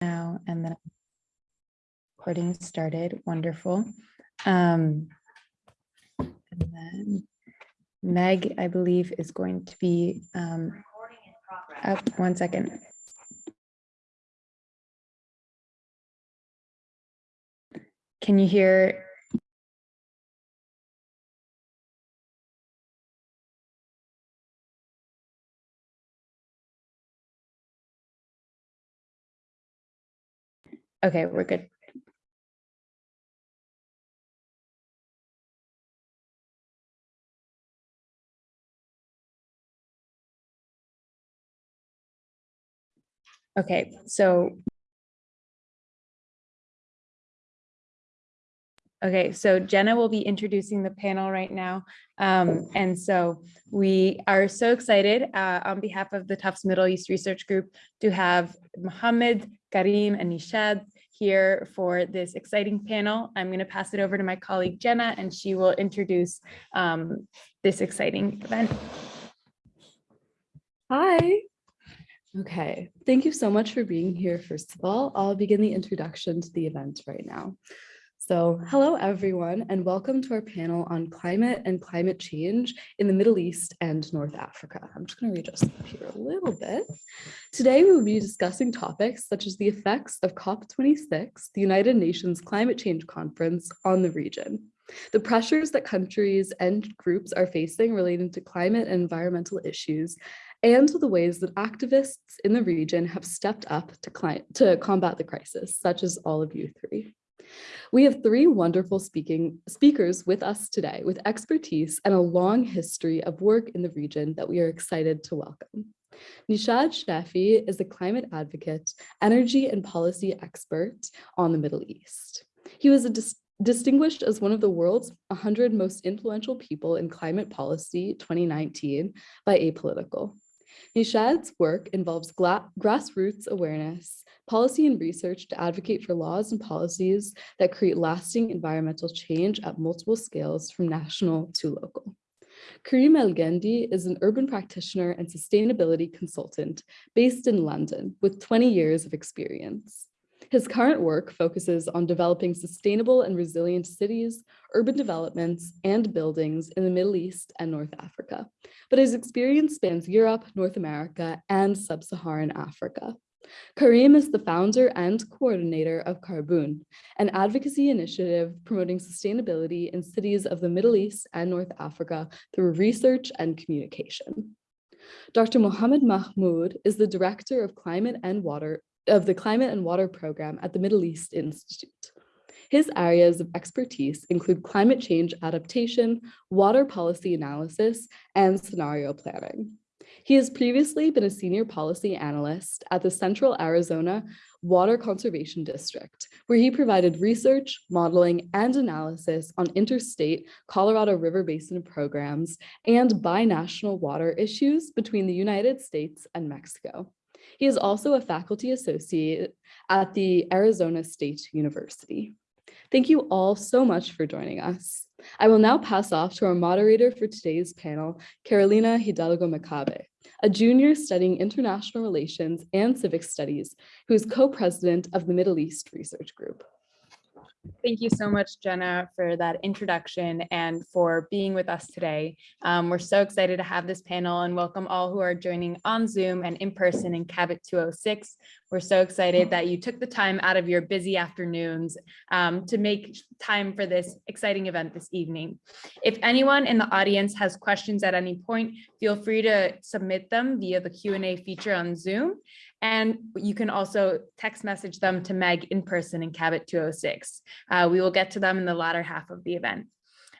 now and then recording started. Wonderful. Um, and then Meg, I believe, is going to be um, up one second. Can you hear? Okay, we're good. Okay, so. Okay, so Jenna will be introducing the panel right now. Um, and so we are so excited uh, on behalf of the Tufts Middle East Research Group to have Mohammed, Karim, and Nishad here for this exciting panel. I'm going to pass it over to my colleague Jenna, and she will introduce um, this exciting event. Hi. Okay, thank you so much for being here. First of all, I'll begin the introduction to the event right now. So hello, everyone, and welcome to our panel on climate and climate change in the Middle East and North Africa. I'm just going to readjust up here a little bit. Today, we will be discussing topics such as the effects of COP26, the United Nations Climate Change Conference, on the region, the pressures that countries and groups are facing relating to climate and environmental issues, and the ways that activists in the region have stepped up to, to combat the crisis, such as all of you three. We have three wonderful speaking speakers with us today with expertise and a long history of work in the region that we are excited to welcome. Nishad Shafi is a climate advocate, energy and policy expert on the Middle East. He was dis distinguished as one of the world's 100 most influential people in climate policy 2019 by Apolitical. Nishad's work involves grassroots awareness, policy and research to advocate for laws and policies that create lasting environmental change at multiple scales from national to local. Karim Elgendy is an urban practitioner and sustainability consultant based in London with 20 years of experience. His current work focuses on developing sustainable and resilient cities, urban developments, and buildings in the Middle East and North Africa, but his experience spans Europe, North America, and Sub-Saharan Africa. Karim is the founder and coordinator of Carboun, an advocacy initiative promoting sustainability in cities of the Middle East and North Africa through research and communication. Dr. Mohammed Mahmoud is the director of climate and water of the Climate and Water Program at the Middle East Institute. His areas of expertise include climate change adaptation, water policy analysis, and scenario planning. He has previously been a senior policy analyst at the Central Arizona Water Conservation District, where he provided research, modeling, and analysis on interstate Colorado River Basin programs and binational water issues between the United States and Mexico. He is also a faculty associate at the Arizona State University. Thank you all so much for joining us. I will now pass off to our moderator for today's panel, Carolina Hidalgo Macabe, a junior studying international relations and civic studies, who is co-president of the Middle East Research Group. Thank you so much, Jenna, for that introduction and for being with us today. Um, we're so excited to have this panel and welcome all who are joining on Zoom and in person in Cabot 206. We're so excited that you took the time out of your busy afternoons um, to make time for this exciting event this evening. If anyone in the audience has questions at any point, feel free to submit them via the Q&A feature on Zoom. And you can also text message them to Meg in person in Cabot 206. Uh, we will get to them in the latter half of the event.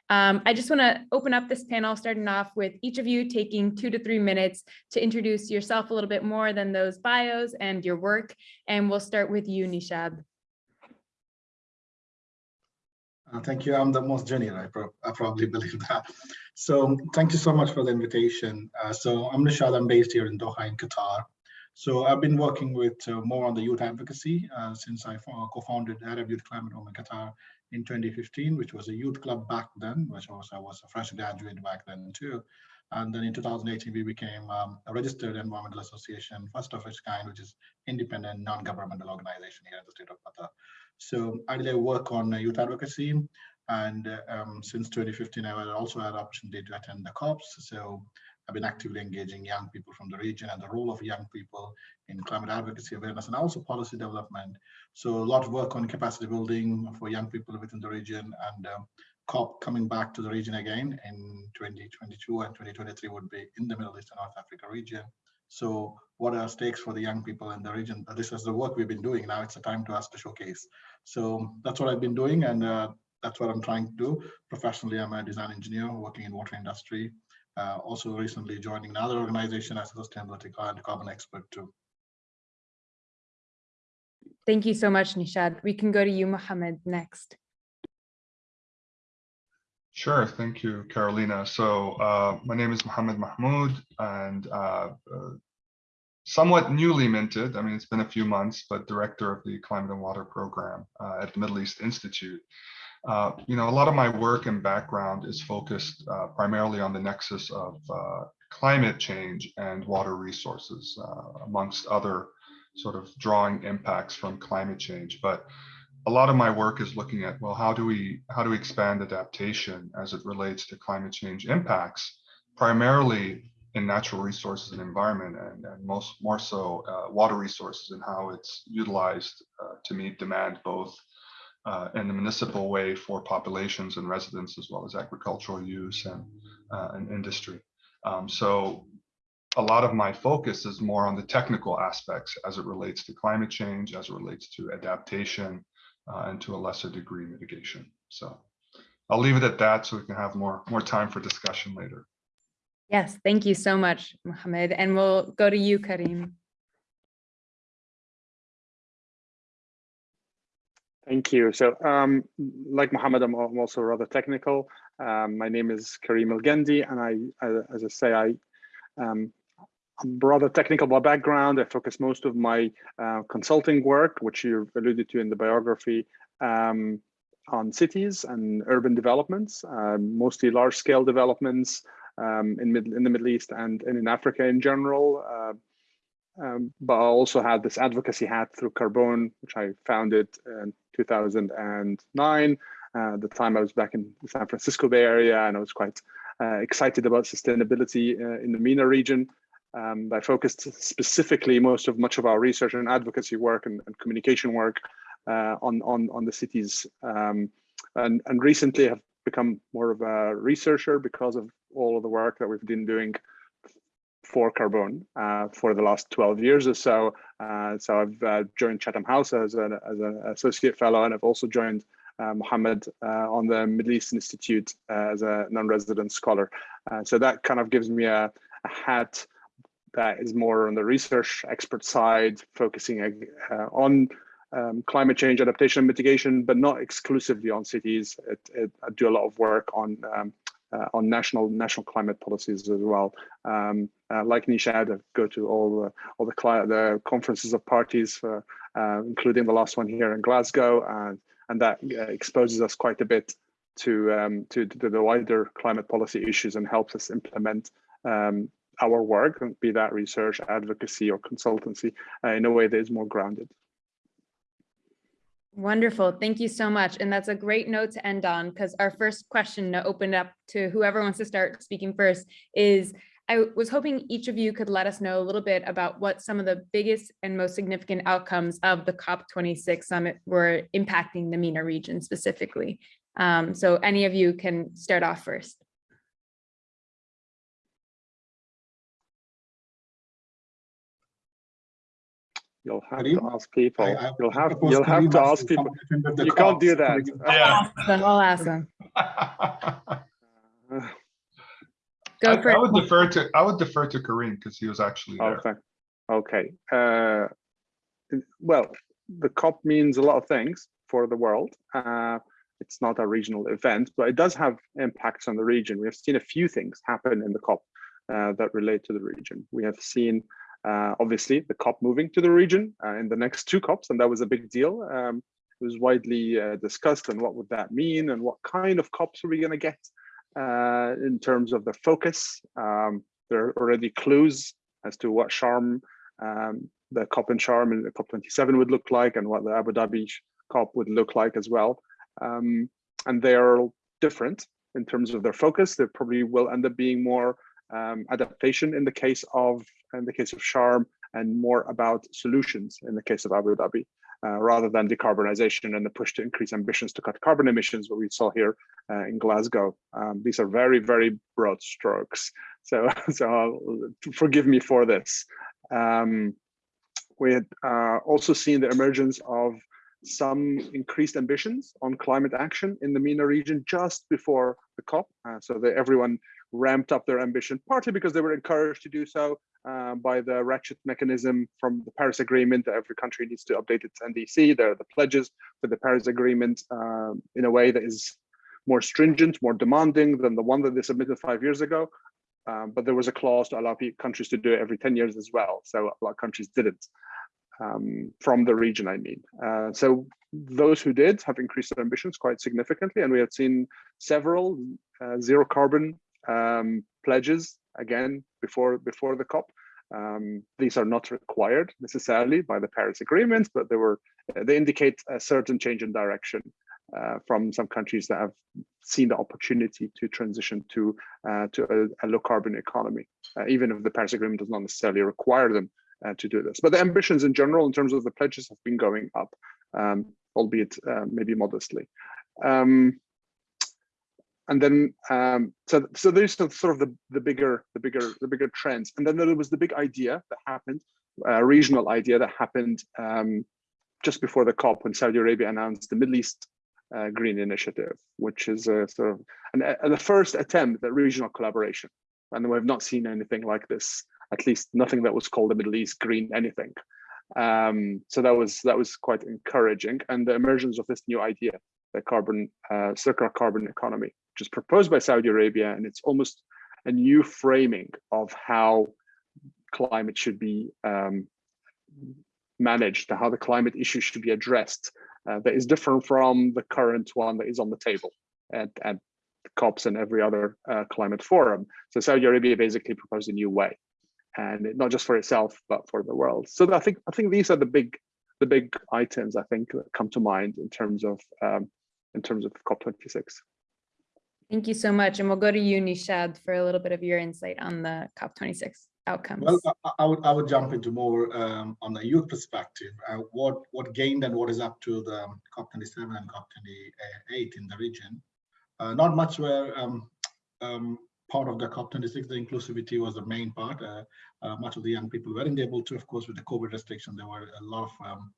Um, I just want to open up this panel, starting off with each of you taking two to three minutes to introduce yourself a little bit more than those bios and your work. And we'll start with you, Nishad. Uh, thank you. I'm the most junior, I, pro I, probably believe that. So thank you so much for the invitation. Uh, so I'm Nishad, I'm based here in Doha in Qatar. So I've been working with uh, more on the youth advocacy uh, since I co-founded Arab Youth Climate Home in Qatar in 2015, which was a youth club back then, which also was a fresh graduate back then too. And then in 2018, we became um, a registered environmental association, first of its kind, which is independent, non-governmental organization here in the state of Qatar. So I work on uh, youth advocacy. And uh, um, since 2015, I also had opportunity to attend the COPs. So I've been actively engaging young people from the region and the role of young people in climate advocacy awareness and also policy development. So a lot of work on capacity building for young people within the region and um, COP coming back to the region again in 2022 and 2023 would be in the Middle East and North Africa region. So what are stakes for the young people in the region? This is the work we've been doing. Now it's a time to us to showcase. So that's what I've been doing. And uh, that's what I'm trying to do. Professionally, I'm a design engineer working in water industry. Uh, also recently joining another organization as a sustainability and carbon expert too. Thank you so much, Nishad. We can go to you, Mohammed, next. Sure, thank you, Carolina. So uh, my name is Mohammed Mahmoud and uh, uh, somewhat newly minted, I mean, it's been a few months, but director of the Climate and Water Program uh, at the Middle East Institute. Uh, you know, a lot of my work and background is focused uh, primarily on the nexus of climate change and water resources, amongst other sort of drawing impacts from climate change. But a lot of my work is looking at well how do we how do we expand adaptation as it relates to climate change impacts primarily in natural resources and environment and, and most more so uh, water resources and how it's utilized uh, to meet demand both uh, in the municipal way for populations and residents as well as agricultural use and, uh, and industry um, so a lot of my focus is more on the technical aspects as it relates to climate change as it relates to adaptation uh, and to a lesser degree mitigation. So I'll leave it at that so we can have more, more time for discussion later. Yes, thank you so much, Mohammed. And we'll go to you, Karim. Thank you. So um, like Mohammed, I'm also rather technical. Um, my name is Karim Elgendy, and I, as I say, I um, I'm rather technical by background. I focus most of my uh, consulting work, which you alluded to in the biography, um, on cities and urban developments, uh, mostly large scale developments um, in, in the Middle East and, and in Africa in general. Uh, um, but I also had this advocacy hat through Carboun, which I founded in 2009. Uh, the time I was back in the San Francisco Bay Area, and I was quite uh, excited about sustainability uh, in the MENA region. Um, I focused specifically most of much of our research and advocacy work and, and communication work uh, on, on, on the cities. Um, and, and recently have become more of a researcher because of all of the work that we've been doing for Carboun uh, for the last 12 years or so. Uh, so I've uh, joined Chatham House as an, as an associate fellow, and I've also joined uh, Mohammed uh, on the Middle East Institute uh, as a non-resident scholar. so that kind of gives me a, a hat that is more on the research expert side, focusing on um, climate change adaptation and mitigation, but not exclusively on cities. It, it, I do a lot of work on um, uh, on national national climate policies as well. Um, uh, like Nishad, I go to all the, all the, the conferences of parties, for, uh, including the last one here in Glasgow, and and that uh, exposes us quite a bit to, um, to, to the wider climate policy issues and helps us implement um, our work, be that research, advocacy, or consultancy, uh, in a way that is more grounded. Wonderful. Thank you so much. And that's a great note to end on because our first question to open up to whoever wants to start speaking first is I was hoping each of you could let us know a little bit about what some of the biggest and most significant outcomes of the COP26 summit were impacting the MENA region specifically. Um, so any of you can start off first. You'll have to ask people. I, I, you'll have you'll have to ask people. You can't do that. Yeah. I'll ask them. Go I, for I would defer to I would defer to Karim because he was actually there. Okay. Okay. Uh, well, the COP means a lot of things for the world. Uh, it's not a regional event, but it does have impacts on the region. We have seen a few things happen in the COP uh, that relate to the region. We have seen uh, obviously the COP moving to the region uh, in the next two COPs, and that was a big deal. Um, it was widely uh, discussed and what would that mean and what kind of COPs are we going to get? uh, in terms of the focus. Um, there are already clues as to what Sharm, um, the COP in Sharm and the COP27 would look like and what the Abu Dhabi COP would look like as well. Um, and they are different in terms of their focus. They probably will end up being more um, adaptation in the case of in the case of Sharm and more about solutions in the case of Abu Dhabi. Uh, rather than decarbonization and the push to increase ambitions to cut carbon emissions, what we saw here uh, in Glasgow. Um, these are very, very broad strokes. So, so forgive me for this. Um, we had uh, also seen the emergence of some increased ambitions on climate action in the MENA region just before the COP. Uh, so that everyone ramped up their ambition, partly because they were encouraged to do so uh, by the ratchet mechanism from the Paris Agreement that every country needs to update its NDC. There are the pledges for the Paris Agreement um, in a way that is more stringent, more demanding than the one that they submitted five years ago. Um, but there was a clause to allow countries to do it every 10 years as well. So a lot of countries didn't um, from the region, I mean. Uh, so those who did have increased their ambitions quite significantly. And we have seen several uh, zero carbon um, pledges again before before the COP. Um, these are not required necessarily by the Paris Agreement, but they were they indicate a certain change in direction uh, from some countries that have seen the opportunity to transition to uh, to a, a, low carbon economy, uh, even if the Paris Agreement does not necessarily require them uh, to do this. But the ambitions in general, in terms of the pledges, have been going up, um, albeit uh, maybe modestly. Um, and then um, so so there's sort of the the bigger the bigger the bigger trends. And then there was the big idea that happened a regional idea that happened um, just before the cop when saudi arabia announced the middle east uh, green initiative which is a sort of an, a, the first attempt at regional collaboration. And we have not seen anything like this at least nothing that was called the middle east green anything. Um, so that was that was quite encouraging. And the emergence of this new idea the carbon uh, circular carbon economy is proposed by Saudi Arabia, and it's almost a new framing of how climate should be um, managed, how the climate issue should be addressed. Uh, that is different from the current one that is on the table at, at COPs and every other uh, climate forum. So Saudi Arabia basically proposed a new way, and not just for itself but for the world. So I think I think these are the big the big items I think that come to mind in terms of um, in terms of COP26. Thank you so much. And we'll go to you, Nishad, for a little bit of your insight on the COP26 outcomes. Well, I, I would I would jump into more um, on the youth perspective. Uh, what what gained and what is up to the COP27 and COP28 in the region. Uh, not much were um, um, part of the COP26. The inclusivity was the main part. Uh, uh, much of the young people weren't able to, of course, with the COVID restriction, there were a lot of um,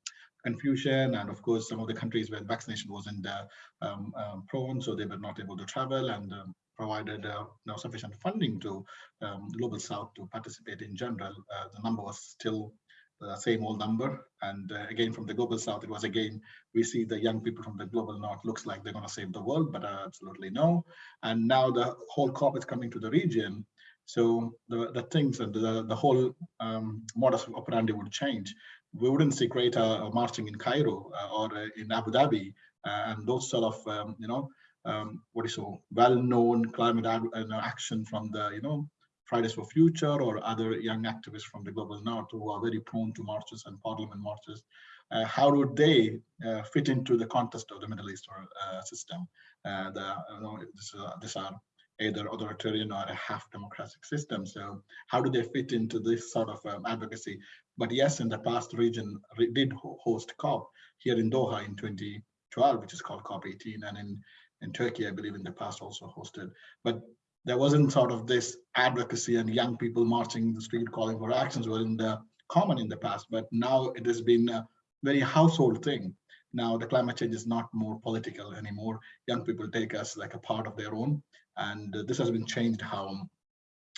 confusion and of course some of the countries where vaccination wasn't uh, um, um, prone so they were not able to travel and um, provided uh, no sufficient funding to um, global south to participate in general. Uh, the number was still the same old number. And uh, again from the global south it was again we see the young people from the global north looks like they're going to save the world but uh, absolutely no. And now the whole cop is coming to the region. So the, the things and the, the whole um, modus operandi would change we wouldn't see greater uh, marching in Cairo uh, or uh, in Abu Dhabi and those sort of, um, you know, um, what is so well-known climate action from the, you know, Fridays for Future or other young activists from the global north who are very prone to marches and parliament marches. Uh, how would they uh, fit into the context of the Middle East uh, system? the, you know, this, these are either authoritarian or a half democratic system. So how do they fit into this sort of um, advocacy? But yes, in the past, region did host COP here in Doha in 2012, which is called COP18, and in, in Turkey, I believe in the past also hosted. But there wasn't sort of this advocacy and young people marching the street calling for actions were in the common in the past, but now it has been a very household thing. Now the climate change is not more political anymore. Young people take us like a part of their own. And this has been changed how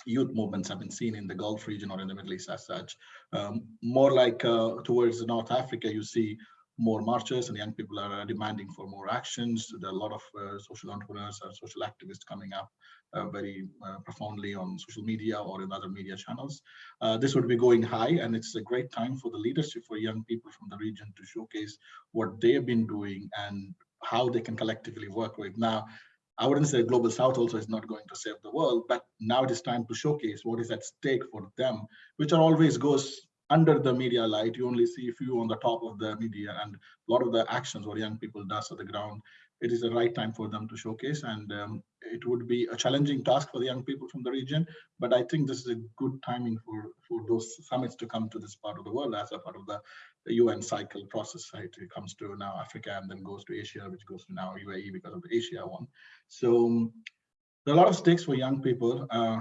youth movements have been seen in the Gulf region or in the Middle East as such. Um, more like uh, towards North Africa, you see more marches and young people are uh, demanding for more actions. There are a lot of uh, social entrepreneurs and social activists coming up uh, very uh, profoundly on social media or in other media channels. Uh, this would be going high and it's a great time for the leadership for young people from the region to showcase what they've been doing and how they can collectively work with. Now, I wouldn't say global south also is not going to save the world, but now it is time to showcase what is at stake for them, which are always goes under the media light. You only see a few on the top of the media and a lot of the actions what young people does at the ground. It is the right time for them to showcase and um, it would be a challenging task for the young people from the region, but I think this is a good timing for, for those summits to come to this part of the world as a part of the, the UN cycle process, right? It comes to now Africa and then goes to Asia, which goes to now UAE because of the Asia one. So um, there are a lot of stakes for young people. Uh,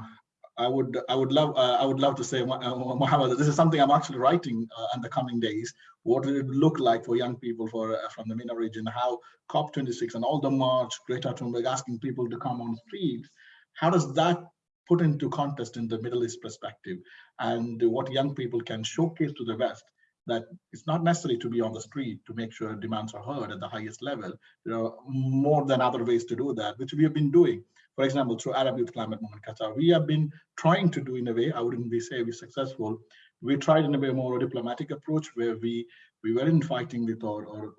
I would I would love uh, I would love to say uh, Mohammed, this is something I'm actually writing uh, in the coming days. What would it look like for young people for uh, from the MENA region? How COP26 and all the march, Greta Thunberg asking people to come on streets. How does that put into context in the Middle East perspective and what young people can showcase to the West? That it's not necessary to be on the street to make sure demands are heard at the highest level. There are more than other ways to do that, which we have been doing for example, through Arab Youth Climate Movement Qatar, we have been trying to do in a way, I wouldn't be say we're successful. We tried in a way more diplomatic approach where we we weren't fighting with or, or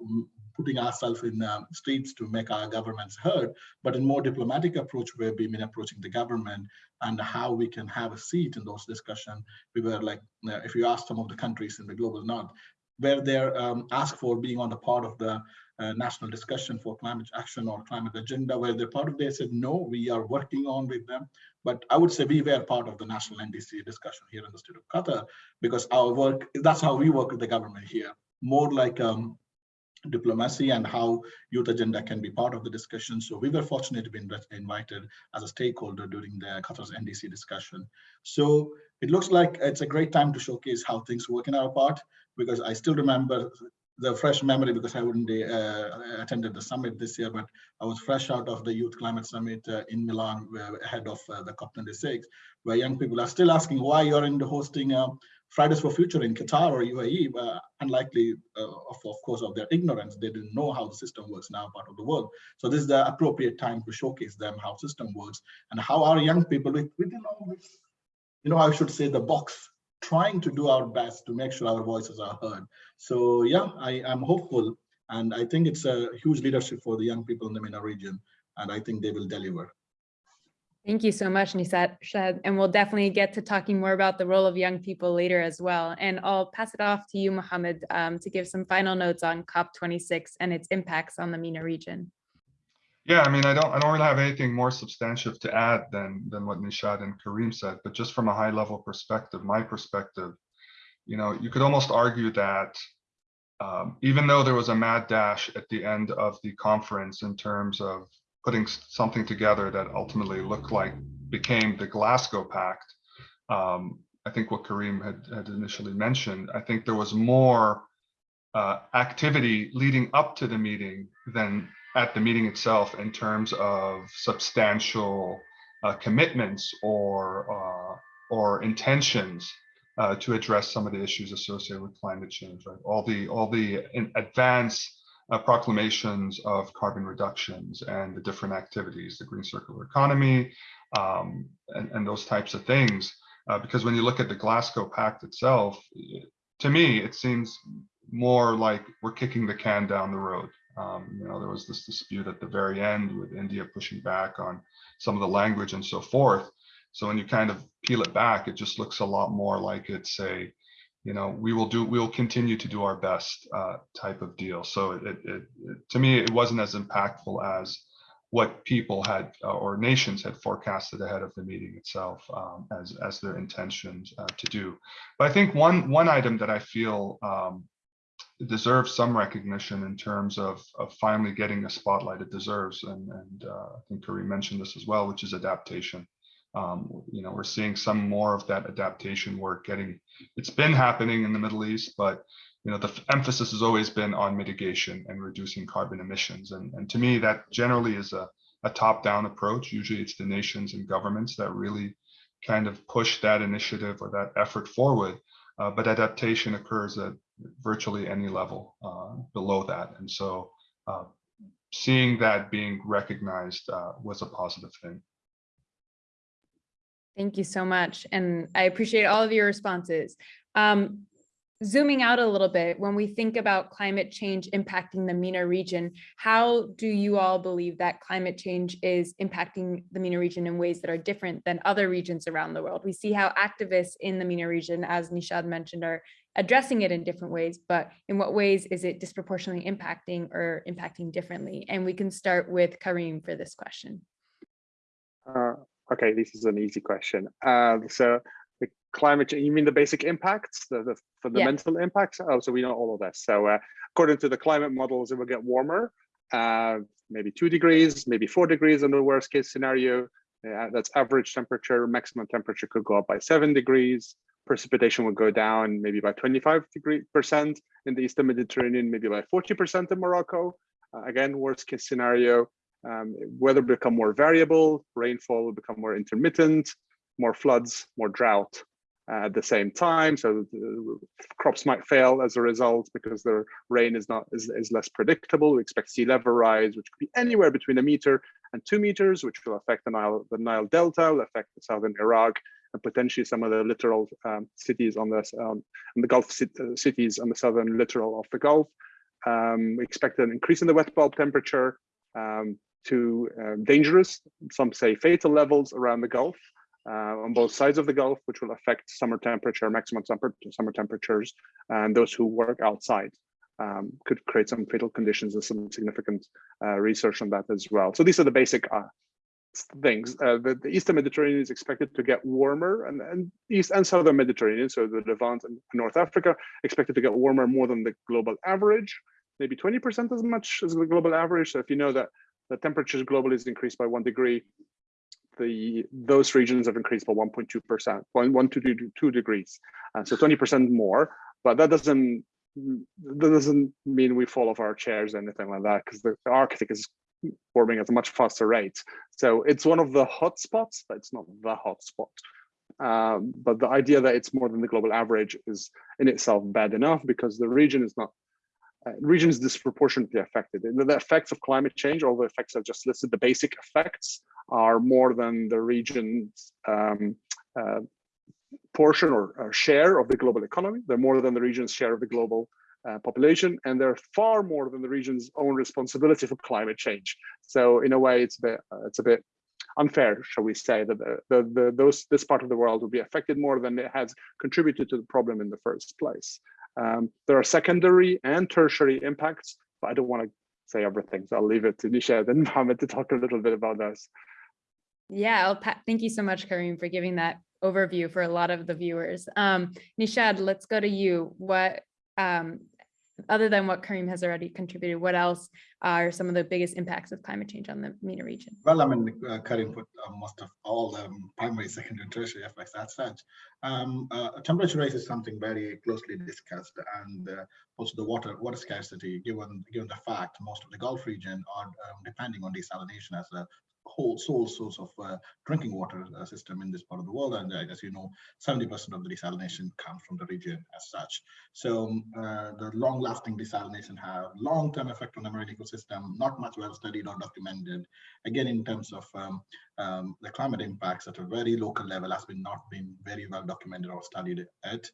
putting ourselves in um, streets to make our governments heard, but in more diplomatic approach where we've been approaching the government and how we can have a seat in those discussions. We were like, if you ask some of the countries in the global north, where they're um, asked for being on the part of the national discussion for climate action or climate agenda, where they're part of they said, no, we are working on with them. But I would say we were part of the national NDC discussion here in the state of Qatar, because our work, that's how we work with the government here, more like um, diplomacy and how youth agenda can be part of the discussion. So we were fortunate to be invited as a stakeholder during the Qatar's NDC discussion. So it looks like it's a great time to showcase how things work in our part, because I still remember the fresh memory because I wouldn't uh, attended the summit this year, but I was fresh out of the Youth Climate Summit uh, in Milan ahead of uh, the COP26, where young people are still asking why you're in the hosting uh, Fridays for Future in Qatar or UAE, unlikely, uh, of, of course, of their ignorance. They didn't know how the system works now part of the world. So this is the appropriate time to showcase them how system works and how our young people within all this, you know, I should say the box trying to do our best to make sure our voices are heard. So yeah, I am hopeful and I think it's a huge leadership for the young people in the MENA region and I think they will deliver. Thank you so much, Nisat Shad. And we'll definitely get to talking more about the role of young people later as well. And I'll pass it off to you, Mohammed, um, to give some final notes on COP26 and its impacts on the MENA region. Yeah, I mean, I don't, I don't really have anything more substantive to add than than what Nishad and Kareem said, but just from a high level perspective, my perspective, you know, you could almost argue that um, even though there was a mad dash at the end of the conference in terms of putting something together that ultimately looked like became the Glasgow Pact, um, I think what Kareem had, had initially mentioned, I think there was more uh, activity leading up to the meeting than at the meeting itself in terms of substantial uh, commitments or uh, or intentions uh, to address some of the issues associated with climate change. Right, all the all the advance uh, proclamations of carbon reductions and the different activities, the green circular economy, um, and, and those types of things. Uh, because when you look at the Glasgow Pact itself, to me, it seems more like we're kicking the can down the road. Um, you know, there was this dispute at the very end with India pushing back on some of the language and so forth. So when you kind of peel it back, it just looks a lot more like it's a, you know, we will do, we'll continue to do our best uh, type of deal. So it, it, it, to me, it wasn't as impactful as what people had uh, or nations had forecasted ahead of the meeting itself um, as as their intentions uh, to do. But I think one one item that I feel um, deserves some recognition in terms of, of finally getting the spotlight it deserves. And, and uh, I think Kareem mentioned this as well, which is adaptation. Um, you know, we're seeing some more of that adaptation work getting, it's been happening in the Middle East, but you know, the emphasis has always been on mitigation and reducing carbon emissions. And, and to me, that generally is a, a top-down approach. Usually it's the nations and governments that really kind of push that initiative or that effort forward. Uh, but adaptation occurs at virtually any level uh, below that. And so uh, seeing that being recognized uh, was a positive thing. Thank you so much. And I appreciate all of your responses. Um, zooming out a little bit, when we think about climate change impacting the MENA region, how do you all believe that climate change is impacting the MENA region in ways that are different than other regions around the world? We see how activists in the MENA region, as Nishad mentioned, are addressing it in different ways, but in what ways is it disproportionately impacting or impacting differently? And we can start with Kareem for this question. Uh, okay, this is an easy question. Uh, so climate change, you mean the basic impacts, the, the fundamental impacts? Oh, so we know all of this. So uh, according to the climate models, it will get warmer, uh, maybe two degrees, maybe four degrees in the worst case scenario. Uh, that's average temperature, maximum temperature could go up by seven degrees. Precipitation would go down maybe by 25 degree percent in the Eastern Mediterranean, maybe by 40% in Morocco. Uh, again, worst case scenario, um, weather become more variable, rainfall will become more intermittent, more floods, more drought at the same time. So crops might fail as a result because the rain is not is, is less predictable. We expect sea level rise, which could be anywhere between a meter and two meters, which will affect the Nile, the Nile Delta, will affect the southern Iraq, and potentially some of the littoral um, cities on the um, the Gulf cities on the southern littoral of the Gulf. Um, we expect an increase in the wet bulb temperature um, to uh, dangerous, some say fatal levels around the Gulf uh, on both sides of the Gulf, which will affect summer temperature, maximum summer temperatures, and those who work outside. Um, could create some fatal conditions and some significant uh, research on that as well. So these are the basic uh, things. Uh, the, the, Eastern Mediterranean is expected to get warmer and, and East and Southern Mediterranean, so the Levant and North Africa, expected to get warmer more than the global average, maybe 20% as much as the global average. So if you know that the temperatures globally is increased by one degree, the those regions have increased by 1.2%, one, one to two, two degrees. Uh, so 20% more, but that doesn't that doesn't mean we fall off our chairs or anything like that because the, the Arctic is warming at a much faster rate. So it's one of the hot spots, but it's not the hot spot. Um, but the idea that it's more than the global average is in itself bad enough because the region is not uh, region is disproportionately affected. The, the effects of climate change, all the effects I've just listed, the basic effects are more than the region's um, uh, portion or, or, share of the global economy. They're more than the region's share of the global uh, population, and they're far more than the region's own responsibility for climate change. So in a way, it's a bit, uh, it's a bit unfair, shall we say, that the, the, the, those this part of the world will be affected more than it has contributed to the problem in the first place. Um, there are secondary and tertiary impacts, but I don't want to say everything, so I'll leave it to Nishad and Mohammed to talk a little bit about those. Yeah, I'll thank you so much, Karim, for giving that overview for a lot of the viewers. Um, Nishad, let's go to you. What um, other than what Kareem has already contributed, what else are some of the biggest impacts of climate change on the MENA region? Well, I mean, uh, Kareem put uh, most of all the um, primary, secondary, and tertiary effects as such. Um, uh, temperature rise is something very closely discussed, and uh, also the water water scarcity, given given the fact most of the Gulf region are um, depending on desalination as a whole sole source of uh, drinking water uh, system in this part of the world. And uh, as you know, 70% of the desalination comes from the region as such. So um, uh, the long lasting desalination have long-term effect on the marine ecosystem, not much well studied or documented. Again, in terms of um, um, the climate impacts at a very local level has been not been very well documented or studied at.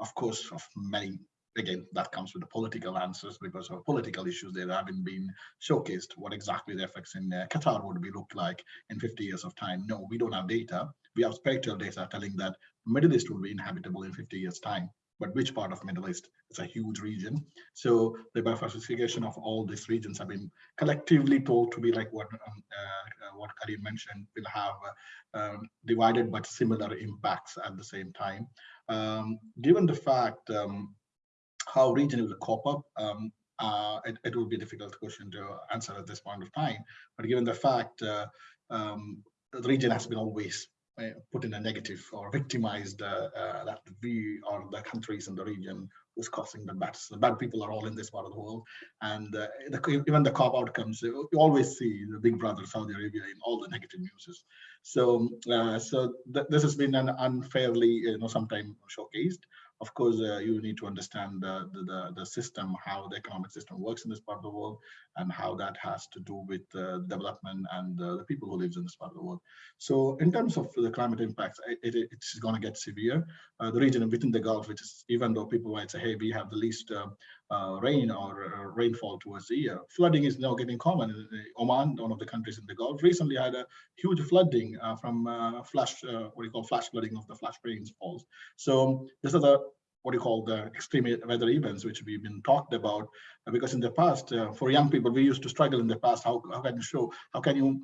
Of course, of many again, that comes with the political answers because of political issues that haven't been showcased. What exactly the effects in uh, Qatar would be look like in 50 years of time? No, we don't have data. We have spectral data telling that Middle East will be inhabitable in 50 years time. But which part of Middle East? It's a huge region. So the bifurcation of all these regions have been collectively told to be like what um, uh, what Karim mentioned, will have uh, um, divided but similar impacts at the same time. Um, given the fact um, how region will cope up, um, uh, it, it would be a difficult question to answer at this point of time. But given the fact uh, um, the region has been always uh, put in a negative or victimized uh, uh, that we or the countries in the region was causing the bad. The bad people are all in this part of the world, and uh, the, even the COP outcomes, you always see the big brother Saudi Arabia in all the negative news. So, uh, so th this has been an unfairly, you know, sometimes showcased. Of course, uh, you need to understand the, the, the, system, how the economic system works in this part of the world, and how that has to do with uh, development and uh, the people who lives in this part of the world. So in terms of the climate impacts, it, it, it's going to get severe. The region within the Gulf, which is even though people might say, hey, we have the least uh, rain or uh, rainfall towards the year, flooding is now getting common. Oman, one of the countries in the Gulf, recently had a huge flooding uh, from flash, what you call flash flooding of the flash rainfalls. So this is a what you call the extreme weather events, which we've been talked about, uh, because in the past, uh, for young people, we used to struggle in the past. How, how can you show, how can you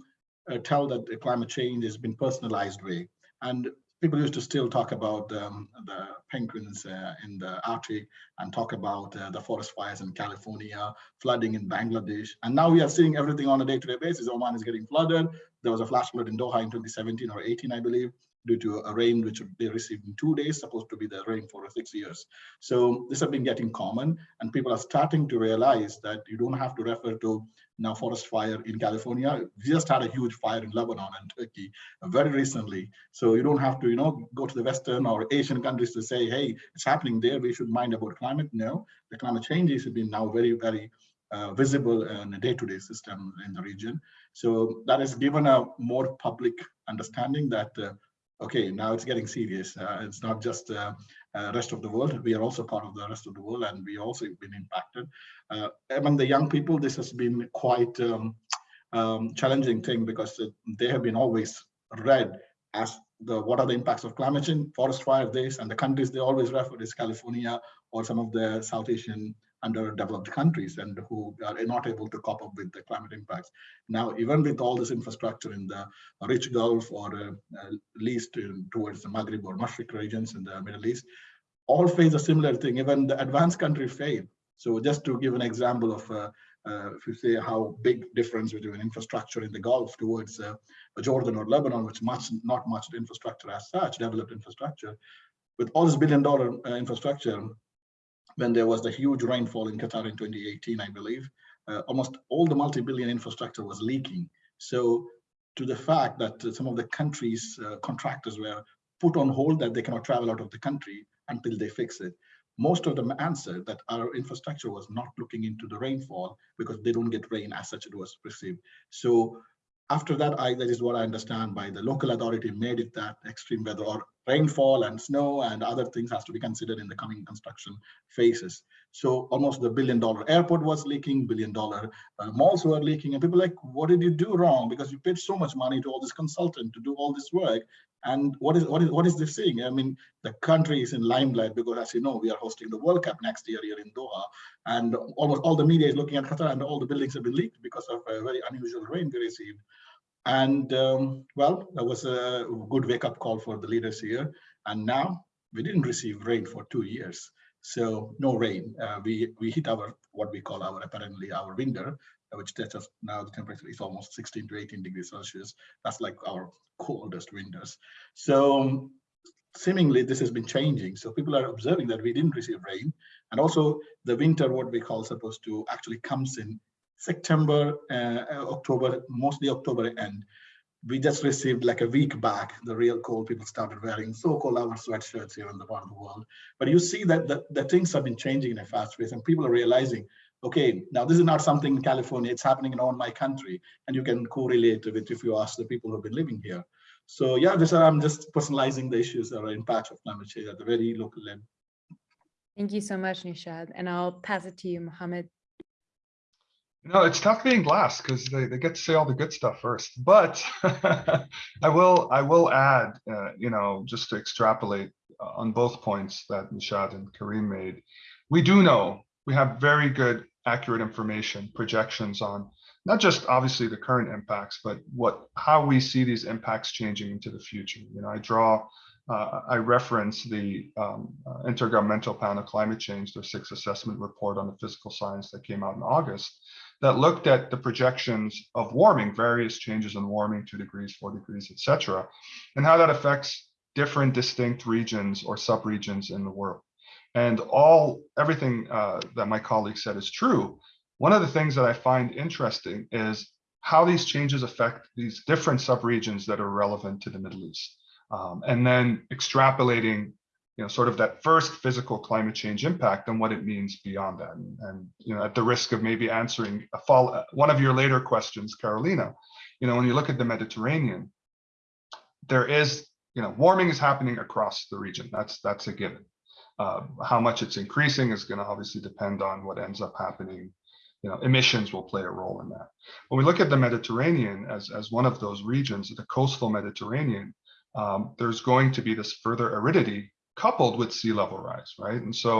uh, tell that the climate change has been personalized way? And people used to still talk about um, the penguins uh, in the Arctic and talk about uh, the forest fires in California, flooding in Bangladesh. And now we are seeing everything on a day-to-day basis. Oman is getting flooded. There was a flash flood in Doha in 2017 or 18, I believe due to a rain which they received in two days, supposed to be the rain for six years. So this has been getting common and people are starting to realize that you don't have to refer to now forest fire in California. We just had a huge fire in Lebanon and Turkey very recently. So you don't have to, you know, go to the Western or Asian countries to say, hey, it's happening there. We should mind about climate. No, the climate changes have been now very, very uh, visible in a day-to-day -day system in the region. So that has given a more public understanding that uh, okay, now it's getting serious. Uh, it's not just uh, uh, rest of the world. We are also part of the rest of the world, and we also have been impacted. Among the young people, this has been quite um, um, challenging thing because they have been always read as the what are the impacts of climate change, forest fire, this, and the countries they always refer is California or some of the South Asian underdeveloped countries and who are not able to cope up with the climate impacts. Now, even with all this infrastructure in the rich Gulf or uh, uh, least in, towards the Maghreb or Mashriq regions in the Middle East, all face a similar thing. Even the advanced countries fail. So just to give an example of, uh, uh, if you say how big difference between infrastructure in the Gulf towards uh, Jordan or Lebanon, which much not much infrastructure as such, developed infrastructure, with all this billion dollar infrastructure, when there was the huge rainfall in Qatar in 2018, I believe, uh, almost all the multi-billion infrastructure was leaking. So to the fact that uh, some of the countries' uh, contractors were put on hold that they cannot travel out of the country until they fix it. Most of them answered that our infrastructure was not looking into the rainfall because they don't get rain as such it was perceived. So after that, I, that is what I understand by the local authority made it that extreme weather or rainfall and snow and other things has to be considered in the coming construction phases. So almost the billion dollar airport was leaking, billion dollar uh, malls were leaking and people like, what did you do wrong? Because you paid so much money to all this consultant to do all this work. And what is what is what is this thing? I mean, the country is in limelight because as you know, we are hosting the World Cup next year here in Doha. And almost all the media is looking at Qatar and all the buildings have been leaked because of a very unusual rain we received. And um, well, that was a good wake up call for the leaders here. And now we didn't receive rain for two years. So no rain. Uh, we, we hit our, what we call our, apparently our winter, which tells us now the temperature is almost 16 to 18 degrees Celsius. That's like our coldest winters. So seemingly this has been changing. So people are observing that we didn't receive rain. And also the winter, what we call supposed to actually comes in September, uh, October, mostly October end. We just received like a week back, the real cold, people started wearing so-called our sweatshirts here in the part of the world. But you see that the, the things have been changing in a fast pace and people are realizing, okay, now this is not something in California, it's happening in all my country. And you can correlate with if you ask the people who've been living here. So yeah, just I'm just personalizing the issues or impacts of climate change at the very local level. Thank you so much, Nishad. And I'll pass it to you, Mohammed. No, it's tough being last because they, they get to say all the good stuff first. But I will I will add, uh, you know, just to extrapolate uh, on both points that Nishad and Kareem made. We do know we have very good, accurate information, projections on not just obviously the current impacts, but what how we see these impacts changing into the future. You know, I draw uh, I reference the um, uh, Intergovernmental Panel on Climate Change, their sixth assessment report on the physical science that came out in August that looked at the projections of warming, various changes in warming, two degrees, four degrees, etc., and how that affects different distinct regions or subregions in the world. And all everything uh, that my colleague said is true. One of the things that I find interesting is how these changes affect these different subregions that are relevant to the Middle East. Um, and then extrapolating you know, sort of that first physical climate change impact and what it means beyond that. And, and you know, at the risk of maybe answering a follow, one of your later questions, Carolina, you know, when you look at the Mediterranean, there is, you know, warming is happening across the region. That's that's a given. Uh, how much it's increasing is going to obviously depend on what ends up happening. You know, emissions will play a role in that. When we look at the Mediterranean as, as one of those regions, the coastal Mediterranean, um, there's going to be this further aridity coupled with sea level rise, right? And so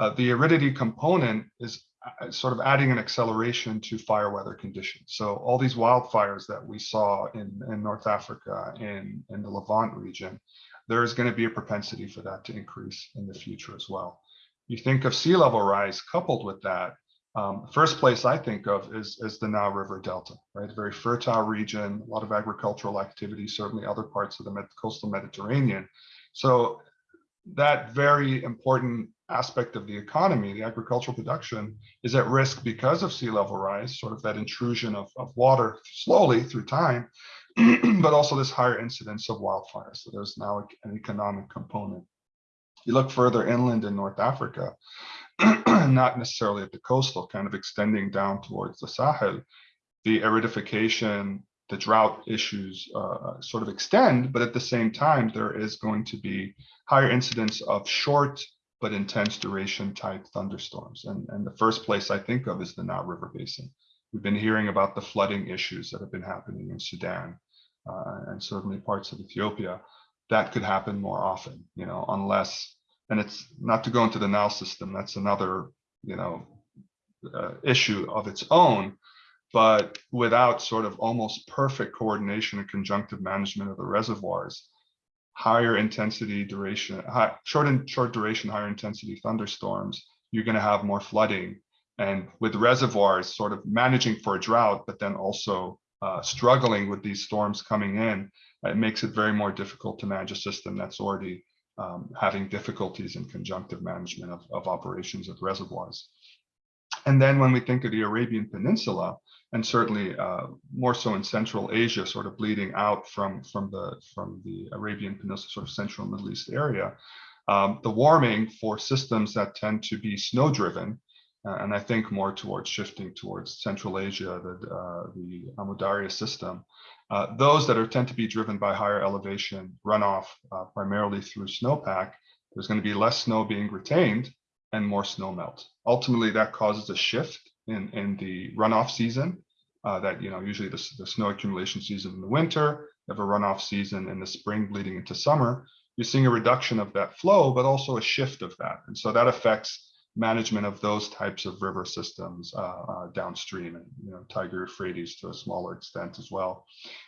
uh, the aridity component is uh, sort of adding an acceleration to fire weather conditions. So all these wildfires that we saw in, in North Africa, in, in the Levant region, there is going to be a propensity for that to increase in the future as well. You think of sea level rise coupled with that, um, first place I think of is, is the Nile River Delta, right? A very fertile region, a lot of agricultural activity, certainly other parts of the coastal Mediterranean. So that very important aspect of the economy, the agricultural production, is at risk because of sea level rise, sort of that intrusion of, of water slowly through time, but also this higher incidence of wildfires. So there's now an economic component. You look further inland in North Africa, not necessarily at the coastal, kind of extending down towards the Sahel, the aridification, the drought issues uh, sort of extend, but at the same time, there is going to be higher incidence of short but intense duration type thunderstorms. And, and the first place I think of is the Nile River Basin. We've been hearing about the flooding issues that have been happening in Sudan uh, and certainly parts of Ethiopia. That could happen more often, you know, unless, and it's not to go into the Nile system, that's another, you know, uh, issue of its own, but without sort of almost perfect coordination and conjunctive management of the reservoirs, higher intensity duration, high, short and short duration, higher intensity thunderstorms, you're going to have more flooding. And with reservoirs sort of managing for a drought, but then also uh, struggling with these storms coming in, it makes it very more difficult to manage a system that's already um, having difficulties in conjunctive management of, of operations of reservoirs. And then when we think of the Arabian Peninsula, and certainly uh, more so in Central Asia, sort of bleeding out from from the from the Arabian Peninsula, sort of Central Middle East area. Um, the warming for systems that tend to be snow driven, uh, and I think more towards shifting towards Central Asia, the uh, the Amu Darya system. Uh, those that are tend to be driven by higher elevation runoff, uh, primarily through snowpack. There's going to be less snow being retained and more snow melt. Ultimately, that causes a shift in, in the runoff season uh, that, you know, usually the, the snow accumulation season in the winter, you have a runoff season in the spring bleeding into summer, you're seeing a reduction of that flow, but also a shift of that. And so that affects management of those types of river systems uh, uh, downstream and, you know, Tigris Euphrates to a smaller extent as well.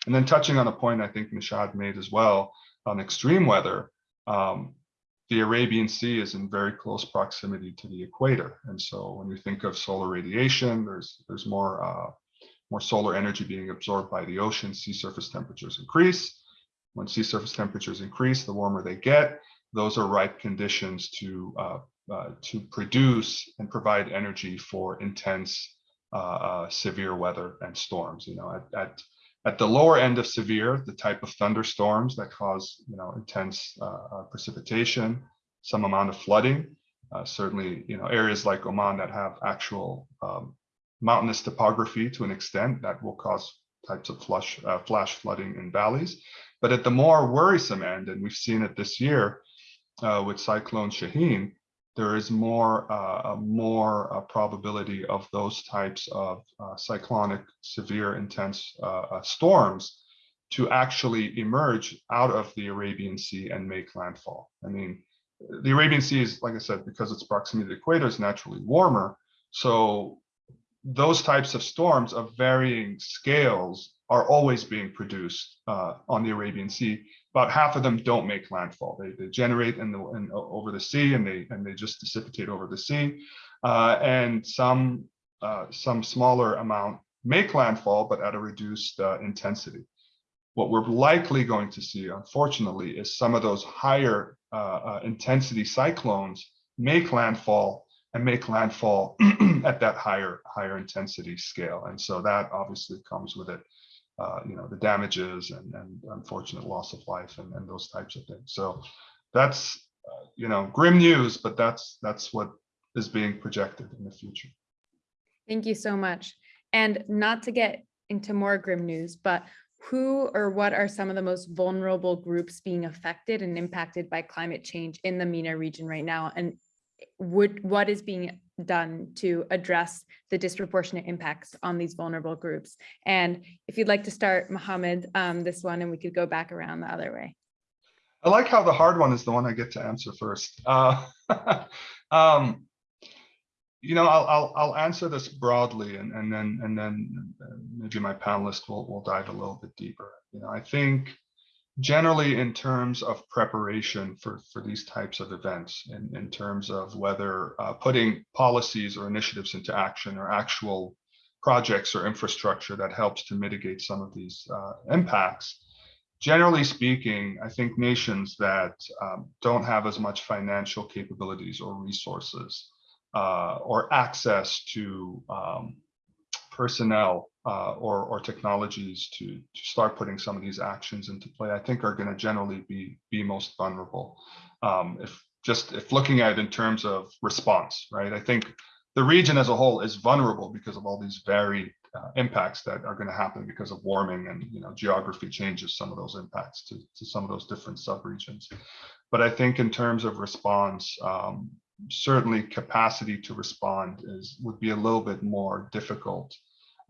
And then touching on a point I think Nishad made as well on extreme weather, um, the Arabian Sea is in very close proximity to the equator. And so when you think of solar radiation, there's there's more uh, more solar energy being absorbed by the ocean, sea surface temperatures increase. When sea surface temperatures increase, the warmer they get, those are ripe conditions to uh, uh, to produce and provide energy for intense uh, uh, severe weather and storms. You know, at, at at the lower end of severe, the type of thunderstorms that cause, you know, intense uh, uh, precipitation, some amount of flooding. Uh, certainly, you know, areas like Oman that have actual um, mountainous topography to an extent that will cause types of flush, uh, flash flooding in valleys. But at the more worrisome end, and we've seen it this year uh, with Cyclone Shaheen, there is more uh, more uh, probability of those types of uh, cyclonic, severe, intense uh, uh, storms to actually emerge out of the Arabian Sea and make landfall. I mean, the Arabian Sea is, like I said, because its proximity to the equator is naturally warmer. So those types of storms of varying scales are always being produced uh, on the Arabian Sea about half of them don't make landfall. They, they generate in the in, over the sea and they and they just dissipate over the sea. Uh, and some uh, some smaller amount make landfall, but at a reduced uh, intensity. What we're likely going to see, unfortunately, is some of those higher uh, uh, intensity cyclones make landfall and make landfall at that higher higher intensity scale. And so that obviously comes with it uh, you know, the damages and, and unfortunate loss of life and, and those types of things. So that's uh, you know, grim news, but that's that's what is being projected in the future. Thank you so much. And not to get into more grim news, but who or what are some of the most vulnerable groups being affected and impacted by climate change in the MENA region right now? And would, what is being done to address the disproportionate impacts on these vulnerable groups? And if you'd like to start, Mohammed, um, this one, and we could go back around the other way. I like how the hard one is the one I get to answer first. Uh, um, you know, I'll, I'll, I'll answer this broadly and, and then, and then uh, maybe my panelists will, will dive a little bit deeper. You know, I think generally in terms of preparation for, for these types of events, in, in terms of whether uh, putting policies or initiatives into action or actual projects or infrastructure that helps to mitigate some of these uh, impacts, generally speaking, I think nations that um, don't have as much financial capabilities or resources uh, or access to um, personnel uh, or, or technologies to, to start putting some of these actions into play, I think are going to generally be, be most vulnerable. Um, if just if looking at it in terms of response, right? I think the region as a whole is vulnerable because of all these varied uh, impacts that are going to happen because of warming and you know geography changes some of those impacts to, to some of those different subregions. But I think in terms of response, um, certainly capacity to respond is would be a little bit more difficult,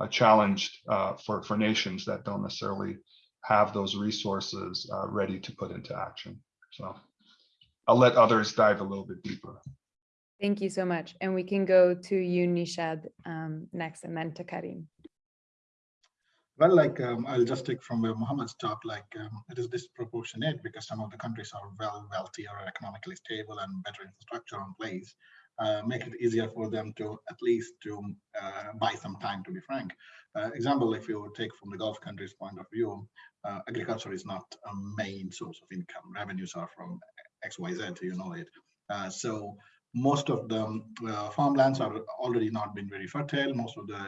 uh, challenged uh, for for nations that don't necessarily have those resources uh, ready to put into action. So I'll let others dive a little bit deeper. Thank you so much. And we can go to you, Nishad, um, next, and then to Karim. Well, like um, I'll just take from where Mohammed stopped, like um, it is disproportionate because some of the countries are well wealthier, economically stable and better infrastructure in place, uh, make it easier for them to at least to uh, buy some time, to be frank. Uh, example, if you take from the Gulf countries point of view, uh, agriculture is not a main source of income. Revenues are from XYZ, you know it. Uh, so most of the farmlands are already not been very fertile. Most of the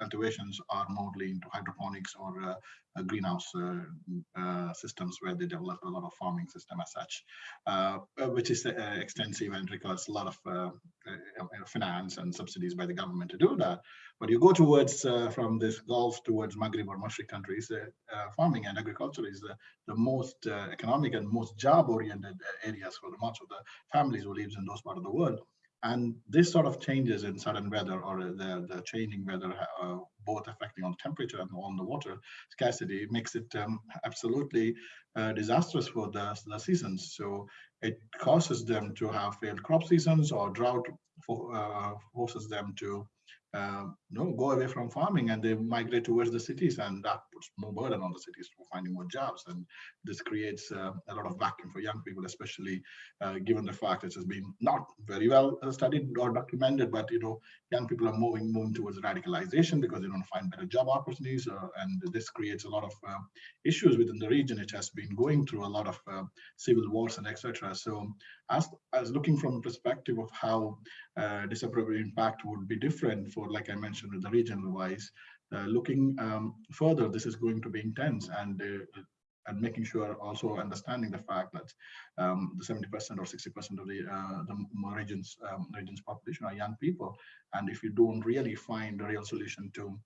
cultivations are mostly into hydroponics or uh, uh, greenhouse uh, uh, systems where they develop a lot of farming system as such, uh, uh, which is extensive and requires a lot of finance and subsidies by the government to do that. But you go towards from this Gulf towards Maghreb or Mashriq countries, farming and agriculture is the, most economic and most job-oriented areas for the much of the families who lives in those part of the world. And this sort of changes in sudden weather or the, the changing weather, uh, both affecting on temperature and on the water scarcity, makes it um, absolutely uh, disastrous for the, the seasons. So it causes them to have failed crop seasons or drought for, uh, forces them to um, no, go away from farming and they migrate towards the cities and that puts more burden on the cities for finding more jobs. And this creates uh, a lot of vacuum for young people, especially uh, given the fact that it has been not very well uh, studied or documented, but you know, young people are moving, moving towards radicalization because they don't find better job opportunities. Uh, and this creates a lot of uh, issues within the region. It has been going through a lot of uh, civil wars and etc. So as, as looking from perspective of how disappropriate impact would be different for, like I mentioned, with the regional wise, looking um, further, this is going to be intense and uh, and making sure also understanding the fact that um, the 70% or 60% of the, uh, the regions um, regions population are young people. And if you don't really find a real solution to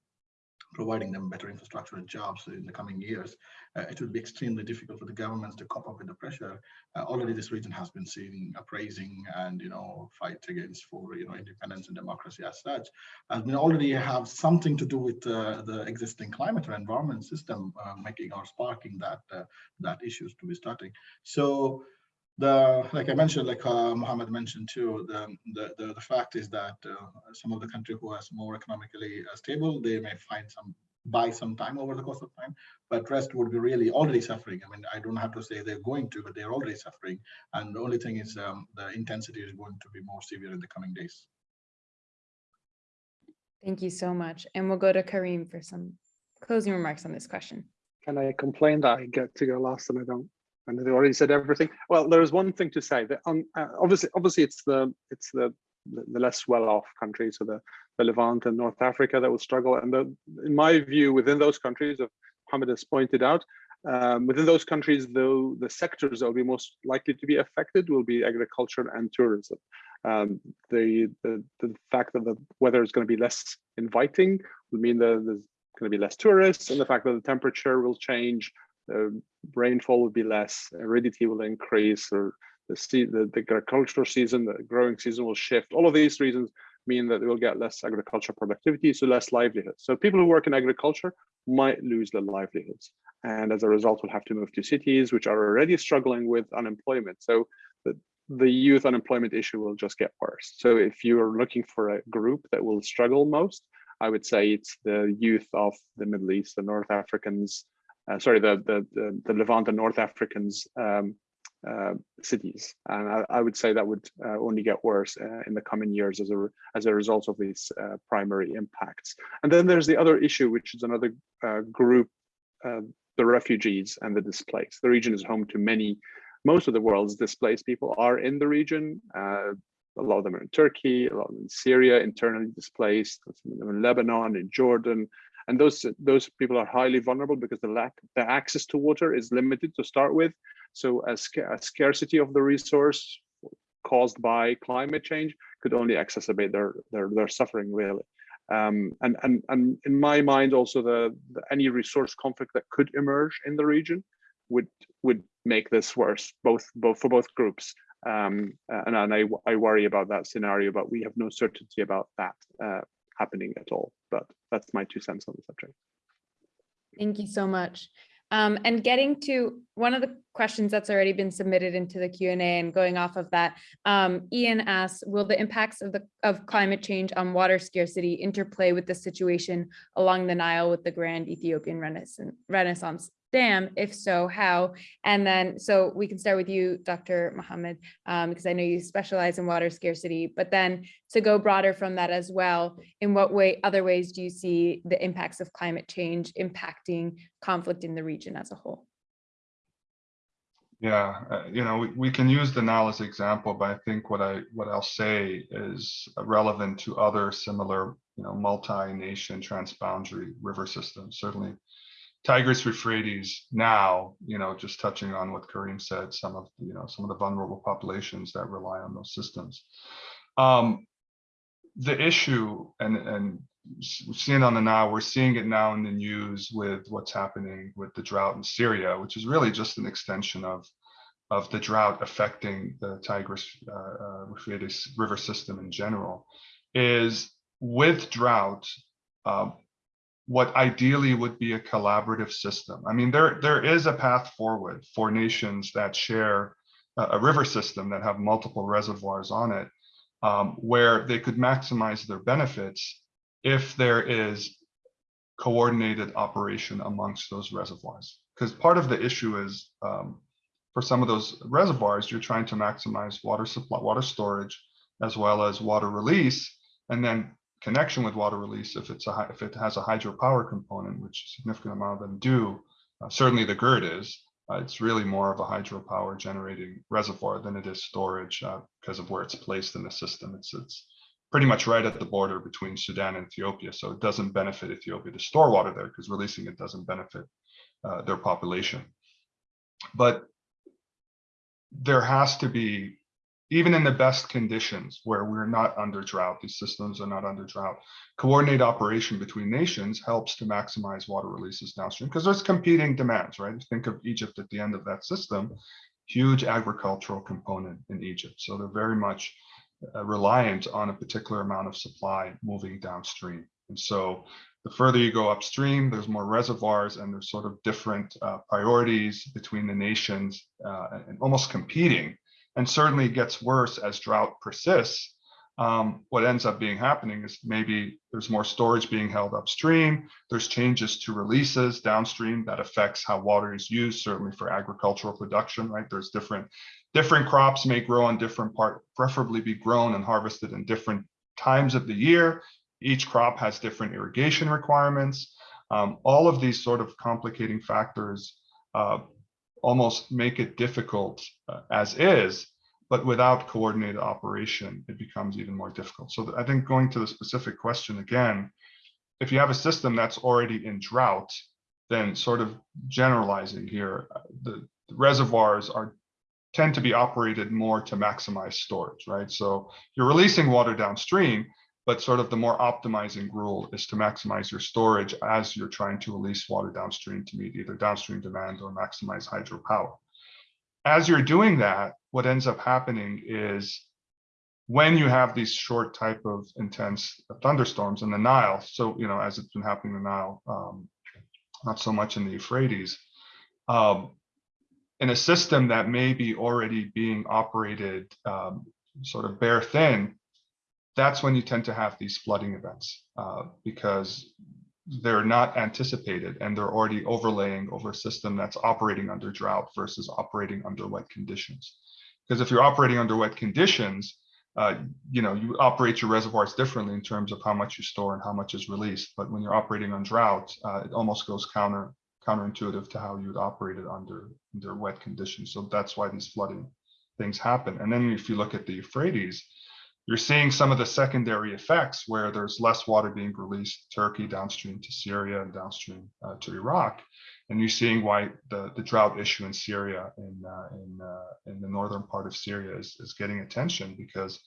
providing them better infrastructure and jobs in the coming years, uh, it will be extremely difficult for the governments to cope up with the pressure. Uh, already this region has been seeing appraising and, you know, fight against for, you know, independence and democracy as such. Has been already have something to do with uh, the existing climate or environment system uh, making or sparking that, uh, that issues to be starting. So the like I mentioned, like uh, Mohammed mentioned too, the, the, the, the fact is that uh, some of the country who are more economically uh, stable, they may find some buy some time over the course of time, but rest would be really already suffering. I mean, I don't have to say they're going to, but they're already suffering. And the only thing is um, the intensity is going to be more severe in the coming days. Thank you so much. And we'll go to Kareem for some closing remarks on this question. Can I complain that I get to go last and I don't? And they already said everything. Well, there is one thing to say that um, uh, obviously, obviously, it's the it's the the less well-off countries, so the, the Levant and North Africa that will struggle. And the, in my view, within those countries, of Hamid has pointed out, Um, within those countries, though, the sectors that will be most likely to be affected will be agriculture and tourism. Um, the, the, the fact that the weather is going to be less inviting will mean that there's going to be less tourists, and the fact that the temperature will change, the rainfall will be less, aridity will increase, or the, the, the agricultural season, the growing season will shift. All of these reasons mean that they will get less agricultural productivity, so less livelihood. So people who work in agriculture might lose their livelihoods. And as a result, will have to move to cities, which are already struggling with unemployment. So the, the youth unemployment issue will just get worse. So if you are looking for a group that will struggle most, I would say it's the youth of the Middle East, the North Africans, uh, sorry, the, the, the, the Levant and North Africans um, uh, cities. And I, I, would say that would uh, only get worse uh, in the coming years as a, as a result of these uh, primary impacts. And then there's the other issue, which is another uh, group, the refugees and the displaced. The region is home to many, most of the world's displaced people are in the region. a lot of them are in Turkey, a lot of them in Syria, internally displaced, in Lebanon, in Jordan, and those those people are highly vulnerable because the lack the access to water is limited to start with. So a, a scarcity of the resource caused by climate change could only exacerbate their their, their suffering really. Um, and and and in my mind also the, the any resource conflict that could emerge in the region would would make this worse both both for both groups. Um, and, and I, I worry about that scenario but we have no certainty about that uh, happening at all. But that's my two cents on the subject. Thank you so much. Um, and getting to one of the questions that's already been submitted into the Q&A and going off of that, um, Ian asks, will the impacts of the of climate change on water scarcity interplay with the situation along the Nile with the Grand Ethiopian Renaissance, Renaissance Dam? If so, how? And then, so we can start with you, Dr. Mohammed, um, because I know you specialize in water scarcity, but then to go broader from that as well, in what way, other ways do you see the impacts of climate change impacting conflict in the region as a whole? Yeah, uh, you know, we, we can use the Nile as example, but I think what I what I'll say is relevant to other similar, you know, multi-nation transboundary river systems. Certainly, Tigris Euphrates now, you know, just touching on what Kareem said, some of you know some of the vulnerable populations that rely on those systems. Um, the issue, and and seen on the now, we're seeing it now in the news with what's happening with the drought in Syria, which is really just an extension of of the drought affecting the Tigris uh, uh, Euphrates river system in general, is with drought, uh, what ideally would be a collaborative system. I mean, there there is a path forward for nations that share a, a river system that have multiple reservoirs on it, um, where they could maximize their benefits if there is coordinated operation amongst those reservoirs. Because part of the issue is um, for some of those reservoirs, you're trying to maximize water supply, water storage, as well as water release, and then connection with water release if it's a if it has a hydropower component, which a significant amount of them do. Uh, certainly the GERD is. Uh, it's really more of a hydropower generating reservoir than it is storage uh, because of where it's placed in the system. It's it's pretty much right at the border between Sudan and Ethiopia. So it doesn't benefit Ethiopia to store water there because releasing it doesn't benefit uh, their population. But there has to be, even in the best conditions where we're not under drought, these systems are not under drought, coordinated operation between nations helps to maximize water releases downstream because there's competing demands, right? Think of Egypt at the end of that system, huge agricultural component in Egypt. So they're very much uh, reliant on a particular amount of supply moving downstream. And so the further you go upstream, there's more reservoirs and there's sort of different uh, priorities between the nations uh, and almost competing. And certainly gets worse as drought persists. Um, what ends up being happening is maybe there's more storage being held upstream. There's changes to releases downstream that affects how water is used, certainly for agricultural production, right? There's different different crops may grow on different part, preferably be grown and harvested in different times of the year. Each crop has different irrigation requirements. Um, all of these sort of complicating factors uh, almost make it difficult uh, as is, but without coordinated operation, it becomes even more difficult. So I think going to the specific question again, if you have a system that's already in drought, then sort of generalizing here, uh, the the reservoirs are tend to be operated more to maximize storage, right? So you're releasing water downstream, but sort of the more optimizing rule is to maximize your storage as you're trying to release water downstream to meet either downstream demand or maximize hydropower. As you're doing that, what ends up happening is when you have these short type of intense thunderstorms in the Nile, so, you know, as it's been happening in the Nile, um, not so much in the Euphrates, um, in a system that may be already being operated um, sort of bare thin, that's when you tend to have these flooding events uh, because they're not anticipated and they're already overlaying over a system that's operating under drought versus operating under wet conditions. Because if you're operating under wet conditions, uh, you know, you operate your reservoirs differently in terms of how much you store and how much is released. But when you're operating on drought, uh, it almost goes counter counterintuitive to how you would operate it under under wet conditions. So that's why these flooding things happen. And then if you look at the Euphrates, you're seeing some of the secondary effects where there's less water being released Turkey downstream to Syria and downstream uh, to Iraq, and you're seeing why the, the drought issue in Syria in uh, in uh, in the northern part of Syria is, is getting attention because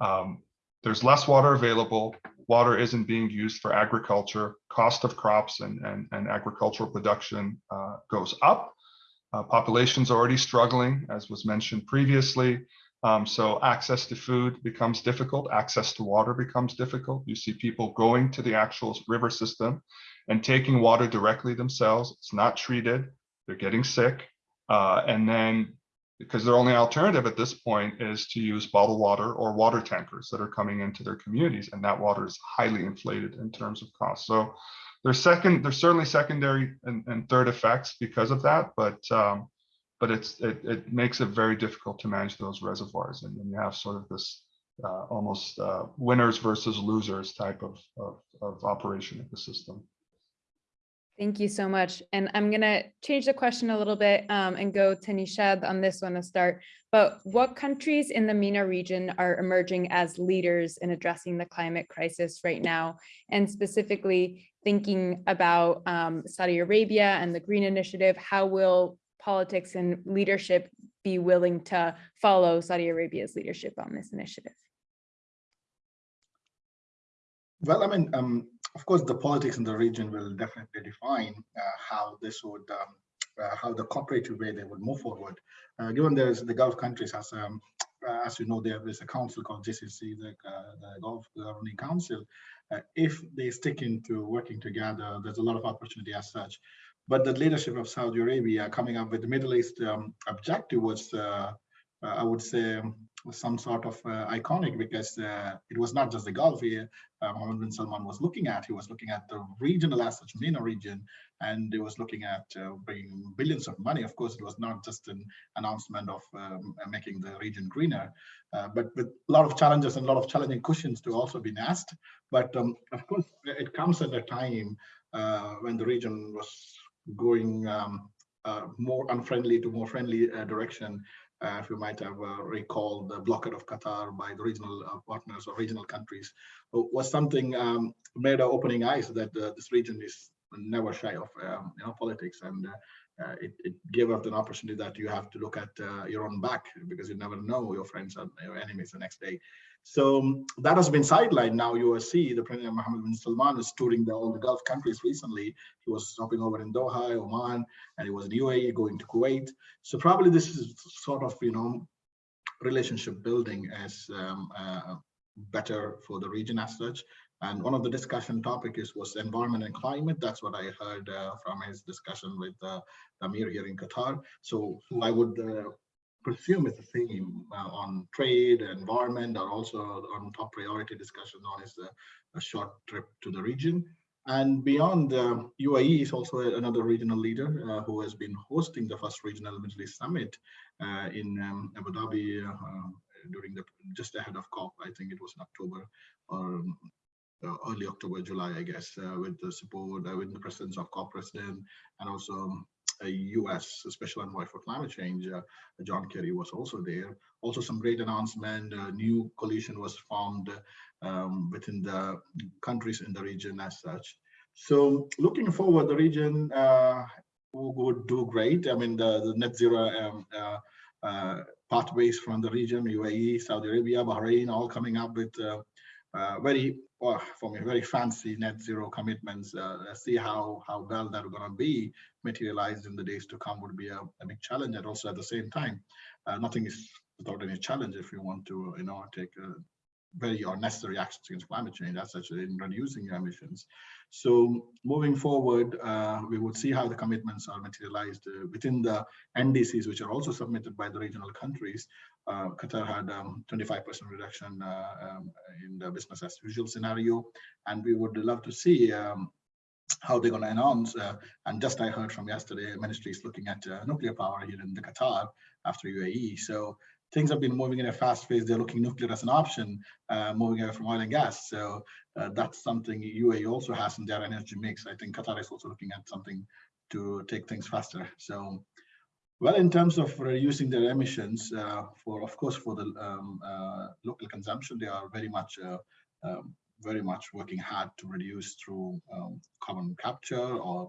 um, there's less water available. Water isn't being used for agriculture. Cost of crops and and, and agricultural production uh, goes up. Uh, population's already struggling, as was mentioned previously. Um, so access to food becomes difficult, access to water becomes difficult. You see people going to the actual river system and taking water directly themselves. It's not treated, they're getting sick. Uh, and then because their only alternative at this point is to use bottled water or water tankers that are coming into their communities. And that water is highly inflated in terms of cost. So there's second, there's certainly secondary and, and third effects because of that, but um, but it's it, it makes it very difficult to manage those reservoirs and you have sort of this uh, almost uh, winners versus losers type of, of, of operation of the system. Thank you so much. And I'm going to change the question a little bit um, and go to Nishad on this one to start. But what countries in the MENA region are emerging as leaders in addressing the climate crisis right now? And specifically thinking about um, Saudi Arabia and the Green Initiative, how will politics and leadership be willing to follow Saudi Arabia's leadership on this initiative? Well, I mean, um, of course, the politics in the region will definitely define uh, how this would, um, uh, how the cooperative way they would move forward. Uh, given there's the Gulf countries, as um, uh, as you know, there is a council called GCC, the, uh, the Gulf Governing Council. Uh, if they stick into working together, there's a lot of opportunity as such. But the leadership of Saudi Arabia coming up with the Middle East um, objective was, uh, uh, I would say, some sort of uh, iconic because uh, it was not just the Gulf here Mohammed bin Salman was looking at. He was looking at the regional as such, MENA region, and he was looking at bringing billions of money. Of course, it was not just an announcement of um, making the region greener, but with a lot of challenges and a lot of challenging questions to also be asked. But um, of course, it comes at a time uh, when the region was going um, uh, more unfriendly to more friendly uh, direction. Uh, if you might have uh, recalled the blockade of Qatar by the regional partners or regional countries was something um, made our opening eyes that this region is never shy of um, you know politics and uh, it, it, gave us an opportunity that you have to look at uh, your own back because you never know your friends and your enemies the next day. So um, that has been sidelined. Now you see the President Mohammed bin Salman is touring the, all the Gulf countries recently. He was stopping over in Doha, Oman, and he was in UAE, going to Kuwait. So probably this is sort of, you know, relationship building as um, uh, better for the region as such. And one of the discussion topic is was environment and climate. That's what I heard uh, from his discussion with uh, Amir here in Qatar. So, so I would uh, presume it's the same uh, on trade, environment, or also on top priority discussion on is a, a short trip to the region. And beyond uh, UAE is also another regional leader uh, who has been hosting the first regional Middle East summit uh, in um, Abu Dhabi uh, during the just ahead of COP. I think it was in October or uh, early October, July, I guess, uh, with the support, uh, with the presence of COP president and also um, U.S. Special Envoy for Climate Change, uh, John Kerry was also there. Also some great announcement, a new coalition was formed um, within the countries in the region as such. So looking forward, the region uh, would do great. I mean, the, the net zero um, uh, uh, pathways from the region, UAE, Saudi Arabia, Bahrain, all coming up with uh, uh, very, well, for me, very fancy net zero commitments. Uh, see how how well that are going to be materialized in the days to come would be a, a big challenge. And also at the same time, uh, nothing is without any challenge if you want to, you know, take uh, very or necessary actions against climate change. That's actually in reducing your emissions. So moving forward, uh, we would see how the commitments are materialized uh, within the NDCs, which are also submitted by the regional countries. Uh, Qatar had 25% reduction uh, um, in the business as usual scenario, and we would love to see um, how they're going to announce. Uh, and just I heard from yesterday, ministry is looking at uh, nuclear power here in the Qatar after UAE. So things have been moving in a fast pace. They're looking nuclear as an option, uh, moving away from oil and gas. So uh, that's something UAE also has in their energy mix. I think Qatar is also looking at something to take things faster. So, well, in terms of reducing their emissions, uh, for of course for the um, uh, local consumption, they are very much uh, um, very much working hard to reduce through um, carbon capture or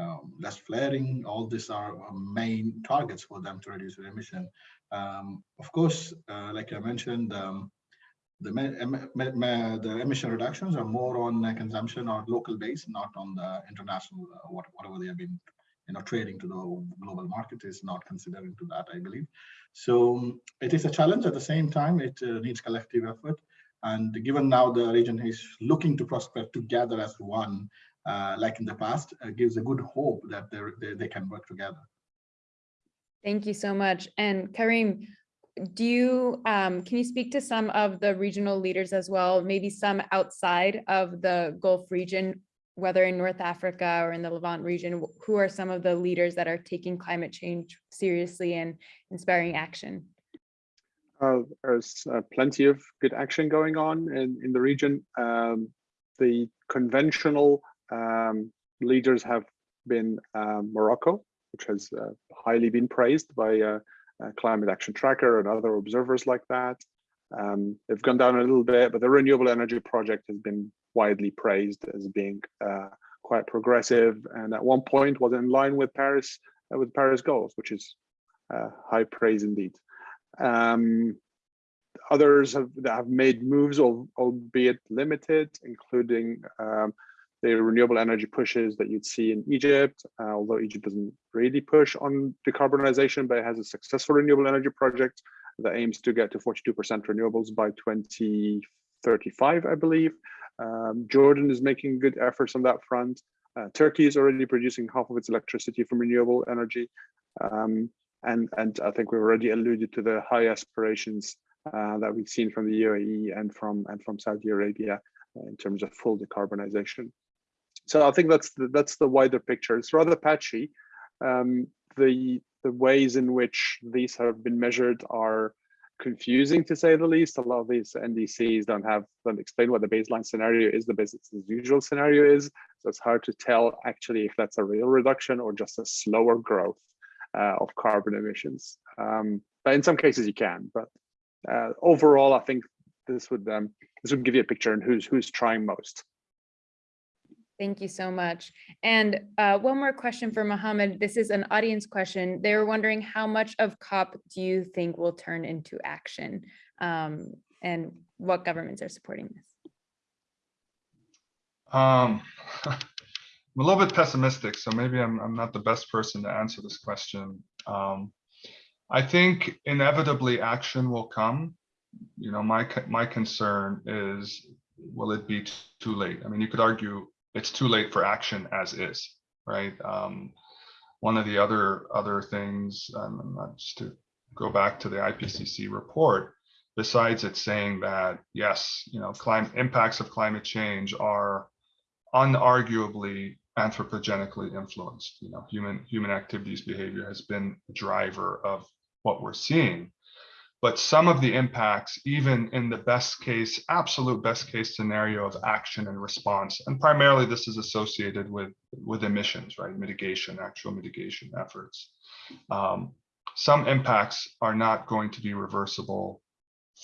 um, um, less flaring. All these are uh, main targets for them to reduce their emission. Um, of course, uh, like I mentioned, um, the, the emission reductions are more on uh, consumption or local base, not on the international, uh, what, whatever they have been you know, trading to the global market is not considering to that, I believe. So it is a challenge at the same time, it uh, needs collective effort. And given now the region is looking to prosper together as one, like in the past, uh, gives a good hope that they, they can work together. Thank you so much. And Karim, do you, um, can you speak to some of the regional leaders as well, maybe some outside of the Gulf region, whether in North Africa or in the Levant region, who are some of the leaders that are taking climate change seriously and inspiring action? Uh, there's uh, plenty of good action going on in, in the region. Um, the conventional um, leaders have been uh, Morocco, which has uh, highly been praised by uh, uh, Climate Action Tracker and other observers like that. Um, they've gone down a little bit, but the renewable energy project has been widely praised as being uh, quite progressive, and at one point was in line with Paris uh, with Paris goals, which is high praise indeed. Um, others have, have made moves, albeit limited, including um, the renewable energy pushes that you'd see in Egypt, uh, although Egypt doesn't really push on decarbonization, but it has a successful renewable energy project that aims to get to 42% renewables by 2035, I believe. Um, Jordan is making good efforts on that front. Uh, Turkey is already producing half of its electricity from renewable energy. Um, and, and I think we've already alluded to the high aspirations uh, that we've seen from the UAE and from, and from Saudi Arabia in terms of full decarbonization. So I think that's the, that's the wider picture. It's rather patchy. Um, the the ways in which these have been measured are confusing to say the least. A lot of these NDCs don't have don't explain what the baseline scenario is, the business as usual scenario is. So it's hard to tell actually if that's a real reduction or just a slower growth uh, of carbon emissions. Um, but in some cases you can. But uh, overall, I think this would um, this would give you a picture on who's who's trying most. Thank you so much. And uh, one more question for Mohammed. This is an audience question. They were wondering how much of COP do you think will turn into action um, and what governments are supporting this? Um, I'm a little bit pessimistic, so maybe I'm, I'm not the best person to answer this question. Um, I think inevitably action will come. You know, my my concern is, will it be too late? I mean, you could argue it's too late for action as is, right? Um, one of the other other things, um, just to go back to the IPCC report, besides it saying that yes, you know, climate impacts of climate change are unarguably anthropogenically influenced. You know, human human activities behavior has been a driver of what we're seeing but some of the impacts, even in the best case, absolute best case scenario of action and response, and primarily this is associated with, with emissions, right? Mitigation, actual mitigation efforts. Um, some impacts are not going to be reversible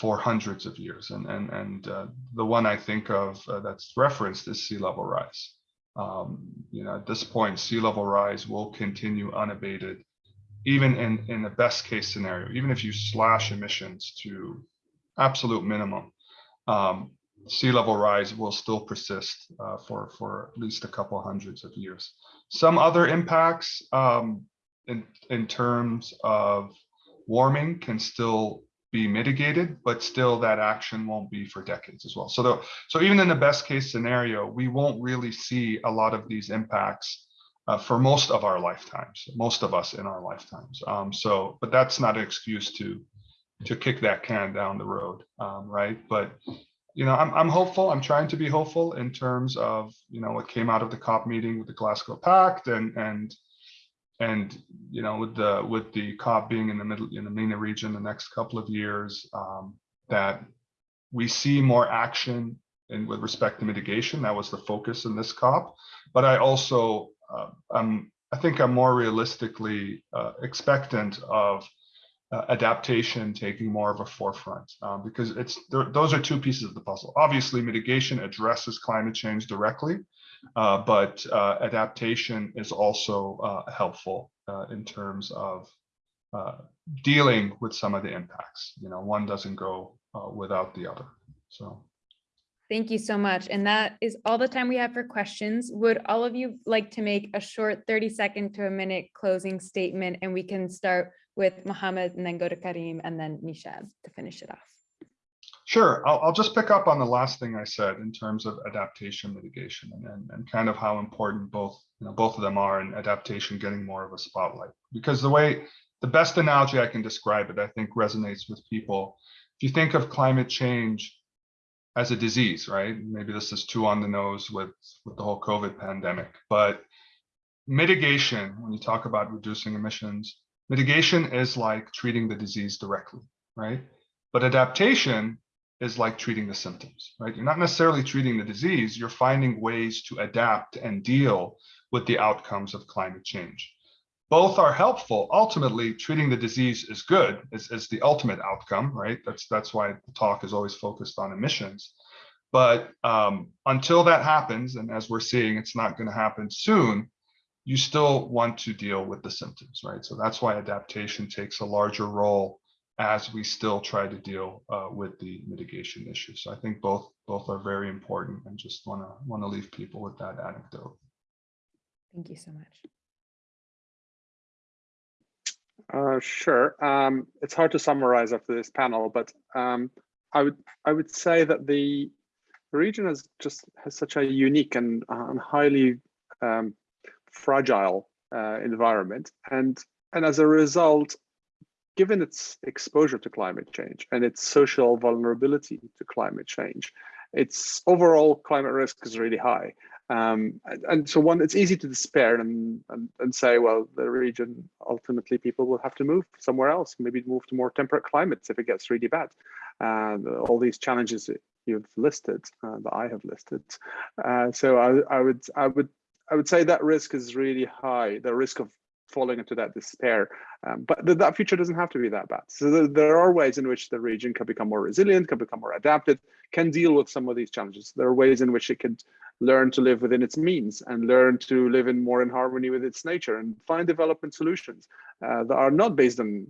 for hundreds of years. And, and, and uh, the one I think of uh, that's referenced is sea level rise. um, you know, at this point, sea level rise will continue unabated, even in, in the best case scenario, even if you slash emissions to absolute minimum, um, sea level rise will still persist uh, for, for at least a couple hundreds of years. Some other impacts um, in, in terms of warming can still be mitigated, but still that action won't be for decades as well. So, the, so even in the best case scenario, we won't really see a lot of these impacts uh, for most of our lifetimes, most of us in our lifetimes. Um, so, but that's not an excuse to to kick that can down the road, um, right? But you know, I'm I'm hopeful. I'm trying to be hopeful in terms of you know what came out of the COP meeting with the Glasgow Pact and and and you know with the with the COP being in the middle in the MENA region the next couple of years, um, that we see more action in with respect to mitigation. That was the focus in this COP. But I also uh, I'm I think I'm more realistically uh, expectant of uh, adaptation taking more of a forefront um, because it's those are two pieces of the puzzle. Obviously, mitigation addresses climate change directly, uh, but uh, adaptation is also uh, helpful uh, in terms of uh, dealing with some of the impacts. You know, one doesn't go without the other. So. Thank you so much. And that is all the time we have for questions. Would all of you like to make a short 30 second to a minute closing statement and we can start with Mohammed and then go to Karim and then Nishad to finish it off. Sure, I'll, I'll just pick up on the last thing I said in terms of adaptation mitigation and, and, and kind of how important both, you know, both of them are and adaptation getting more of a spotlight. Because the way, the best analogy I can describe it, I think resonates with people. If you think of climate change as a disease, right? Maybe this is too on the nose with, with the whole COVID pandemic, but mitigation, when you talk about reducing emissions, Mitigation is like treating the disease directly, right? But adaptation is like treating the symptoms, right? You're not necessarily treating the disease, you're finding ways to adapt and deal with the outcomes of climate change. Both are helpful. Ultimately, treating the disease is good, is, is the ultimate outcome, right? That's, that's why the talk is always focused on emissions. But um, until that happens, and as we're seeing, it's not going to happen soon, you still want to deal with the symptoms, right? So that's why adaptation takes a larger role as we still try to deal uh, with the mitigation issues. So I think both both are very important and just want to want to leave people with that anecdote. Thank you so much. Uh, sure. Um, it's hard to summarize after this panel, but um, I would I would say that the region has just has such a unique and, uh, highly um, fragile uh, environment. And, and as a result, given its exposure to climate change and its social vulnerability to climate change, its overall climate risk is really high. Um, and, so one, it's easy to despair and, and, and say, well, the region, ultimately people will have to move somewhere else, maybe move to more temperate climates if it gets really bad. And all these challenges you've listed, uh, that I have listed. Uh, so I, I would, I would I would say that risk is really high, the risk of falling into that despair. Um, but th that future doesn't have to be that bad. So th there are ways in which the region can become more resilient, can become more adapted, can deal with some of these challenges. There are ways in which it can learn to live within its means and learn to live in more in harmony with its nature and find development solutions uh, that are not based on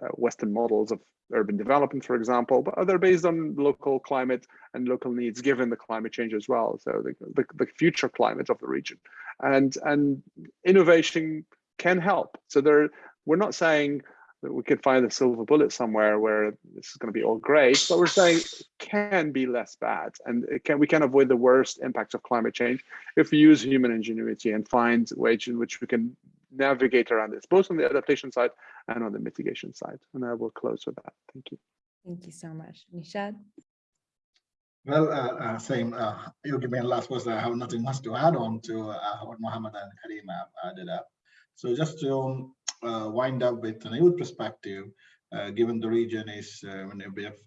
uh, Western models of urban development, for example, but they're based on local climate and local needs given the climate change as well. So the, the, the future climate of the region and, and innovation can help. So there, we're not saying that we could find a silver bullet somewhere where this is going to be all great, but we're saying it can be less bad and it can we can avoid the worst impacts of climate change if we use human ingenuity and find ways in which we can navigate around this, both on the adaptation side and on the mitigation side. And I will close with that. Thank you. Thank you so much. Nishad? Well, uh, uh, same. Uh, you give me a last words. I have nothing much to add on to uh, what Mohammed and Karim added up. So just to uh, wind up with an youth perspective, uh, given the region is uh,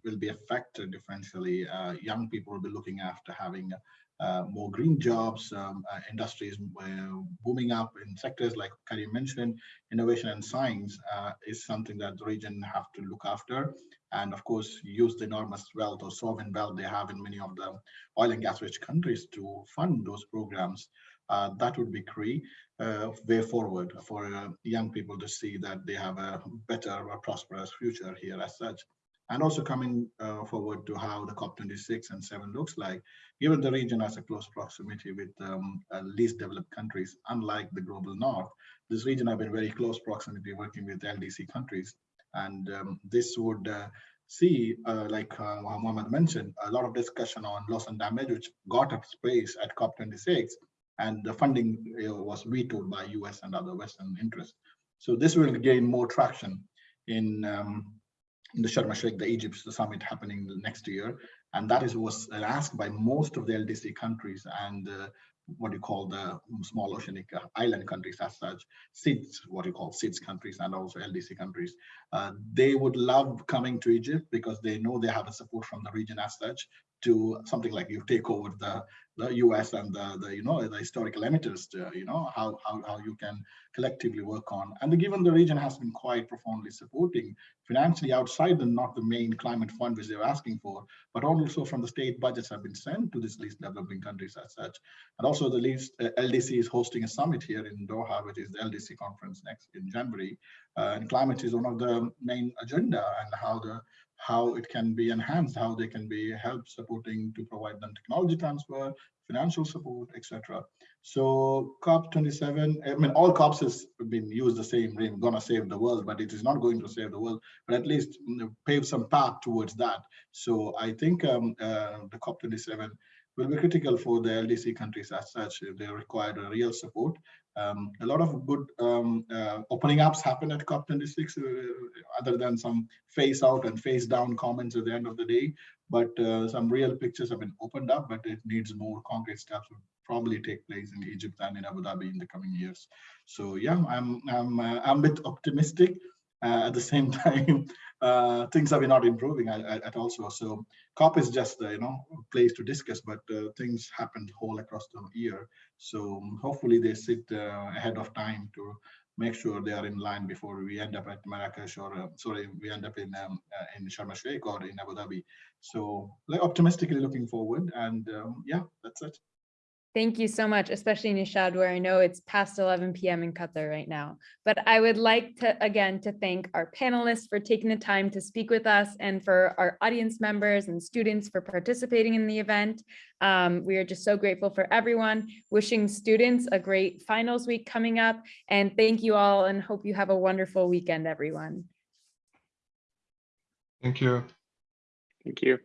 will be affected differentially, young people will be looking after having uh, more green jobs, um, uh, industries uh, booming up in sectors like Karim mentioned, innovation and science uh, is something that the region have to look after. And of course, use the enormous wealth or sovereign wealth they have in many of the oil and gas rich countries to fund those programs. Uh, that would be key uh, way forward for uh, young people to see that they have a better, or prosperous future here as such. And also coming uh, forward to how the COP26 and 7 looks like, given the region has a close proximity with um, uh, least developed countries, unlike the global north, this region have been very close proximity working with LDC countries. And um, this would uh, see, uh, like uh, Mohammed mentioned, a lot of discussion on loss and damage, which got up space at COP26, and the funding was vetoed by US and other Western interests. So this will gain more traction in, um, in the Sharm el-Sheikh, the Egypt summit happening next year. And that is was asked by most of the LDC countries and uh, what you call the small oceanic uh, island countries as such, SIDS, what you call SIDS countries and also LDC countries. Uh, they would love coming to Egypt because they know they have a support from the region as such to something like you take over the, the US and the, the you know the historical emitters, to, you know how, how how you can collectively work on. And the, given the region has been quite profoundly supporting financially outside the not the main climate fund which they're asking for, but also from the state budgets have been sent to these least developing countries as such. And also the least uh, LDC is hosting a summit here in Doha, which is the LDC conference next in January. Uh, and climate is one of the main agenda and how the how it can be enhanced, how they can be helped supporting to provide them technology transfer, financial support, etc. So COP27, I mean, all COPs has been used the same name, gonna save the world, but it is not going to save the world, but at least pave some path towards that. So I think um, uh, the COP27 will be critical for the LDC countries as such. They require real support. Um, a lot of good um, uh, opening ups happen at COP26, uh, other than some face out and face down comments at the end of the day. But uh, some real pictures have been opened up, but it needs more concrete steps will probably take place in Egypt and in Abu Dhabi in the coming years. So yeah, I'm I'm uh, I'm a bit optimistic. Uh, at the same time, uh, things are not improving at, at, also. So COP is just uh, you know place to discuss, but things happened whole across the year. So hopefully they sit ahead of time to make sure they are in line before we end up at Marrakesh or uh, sorry, we end up in um, uh, in Sharm el Sheikh or in Abu Dhabi. So like optimistically looking forward, and um, yeah, that's it. Thank you so much, especially Nishad, where I know it's past 11 p.m. in Qatar right now. But I would like to, again, to thank our panelists for taking the time to speak with us and for our audience members and students for participating in the event. Um, we are just so grateful for everyone, wishing students a great finals week coming up. And thank you all and hope you have a wonderful weekend, everyone. Thank you. Thank you.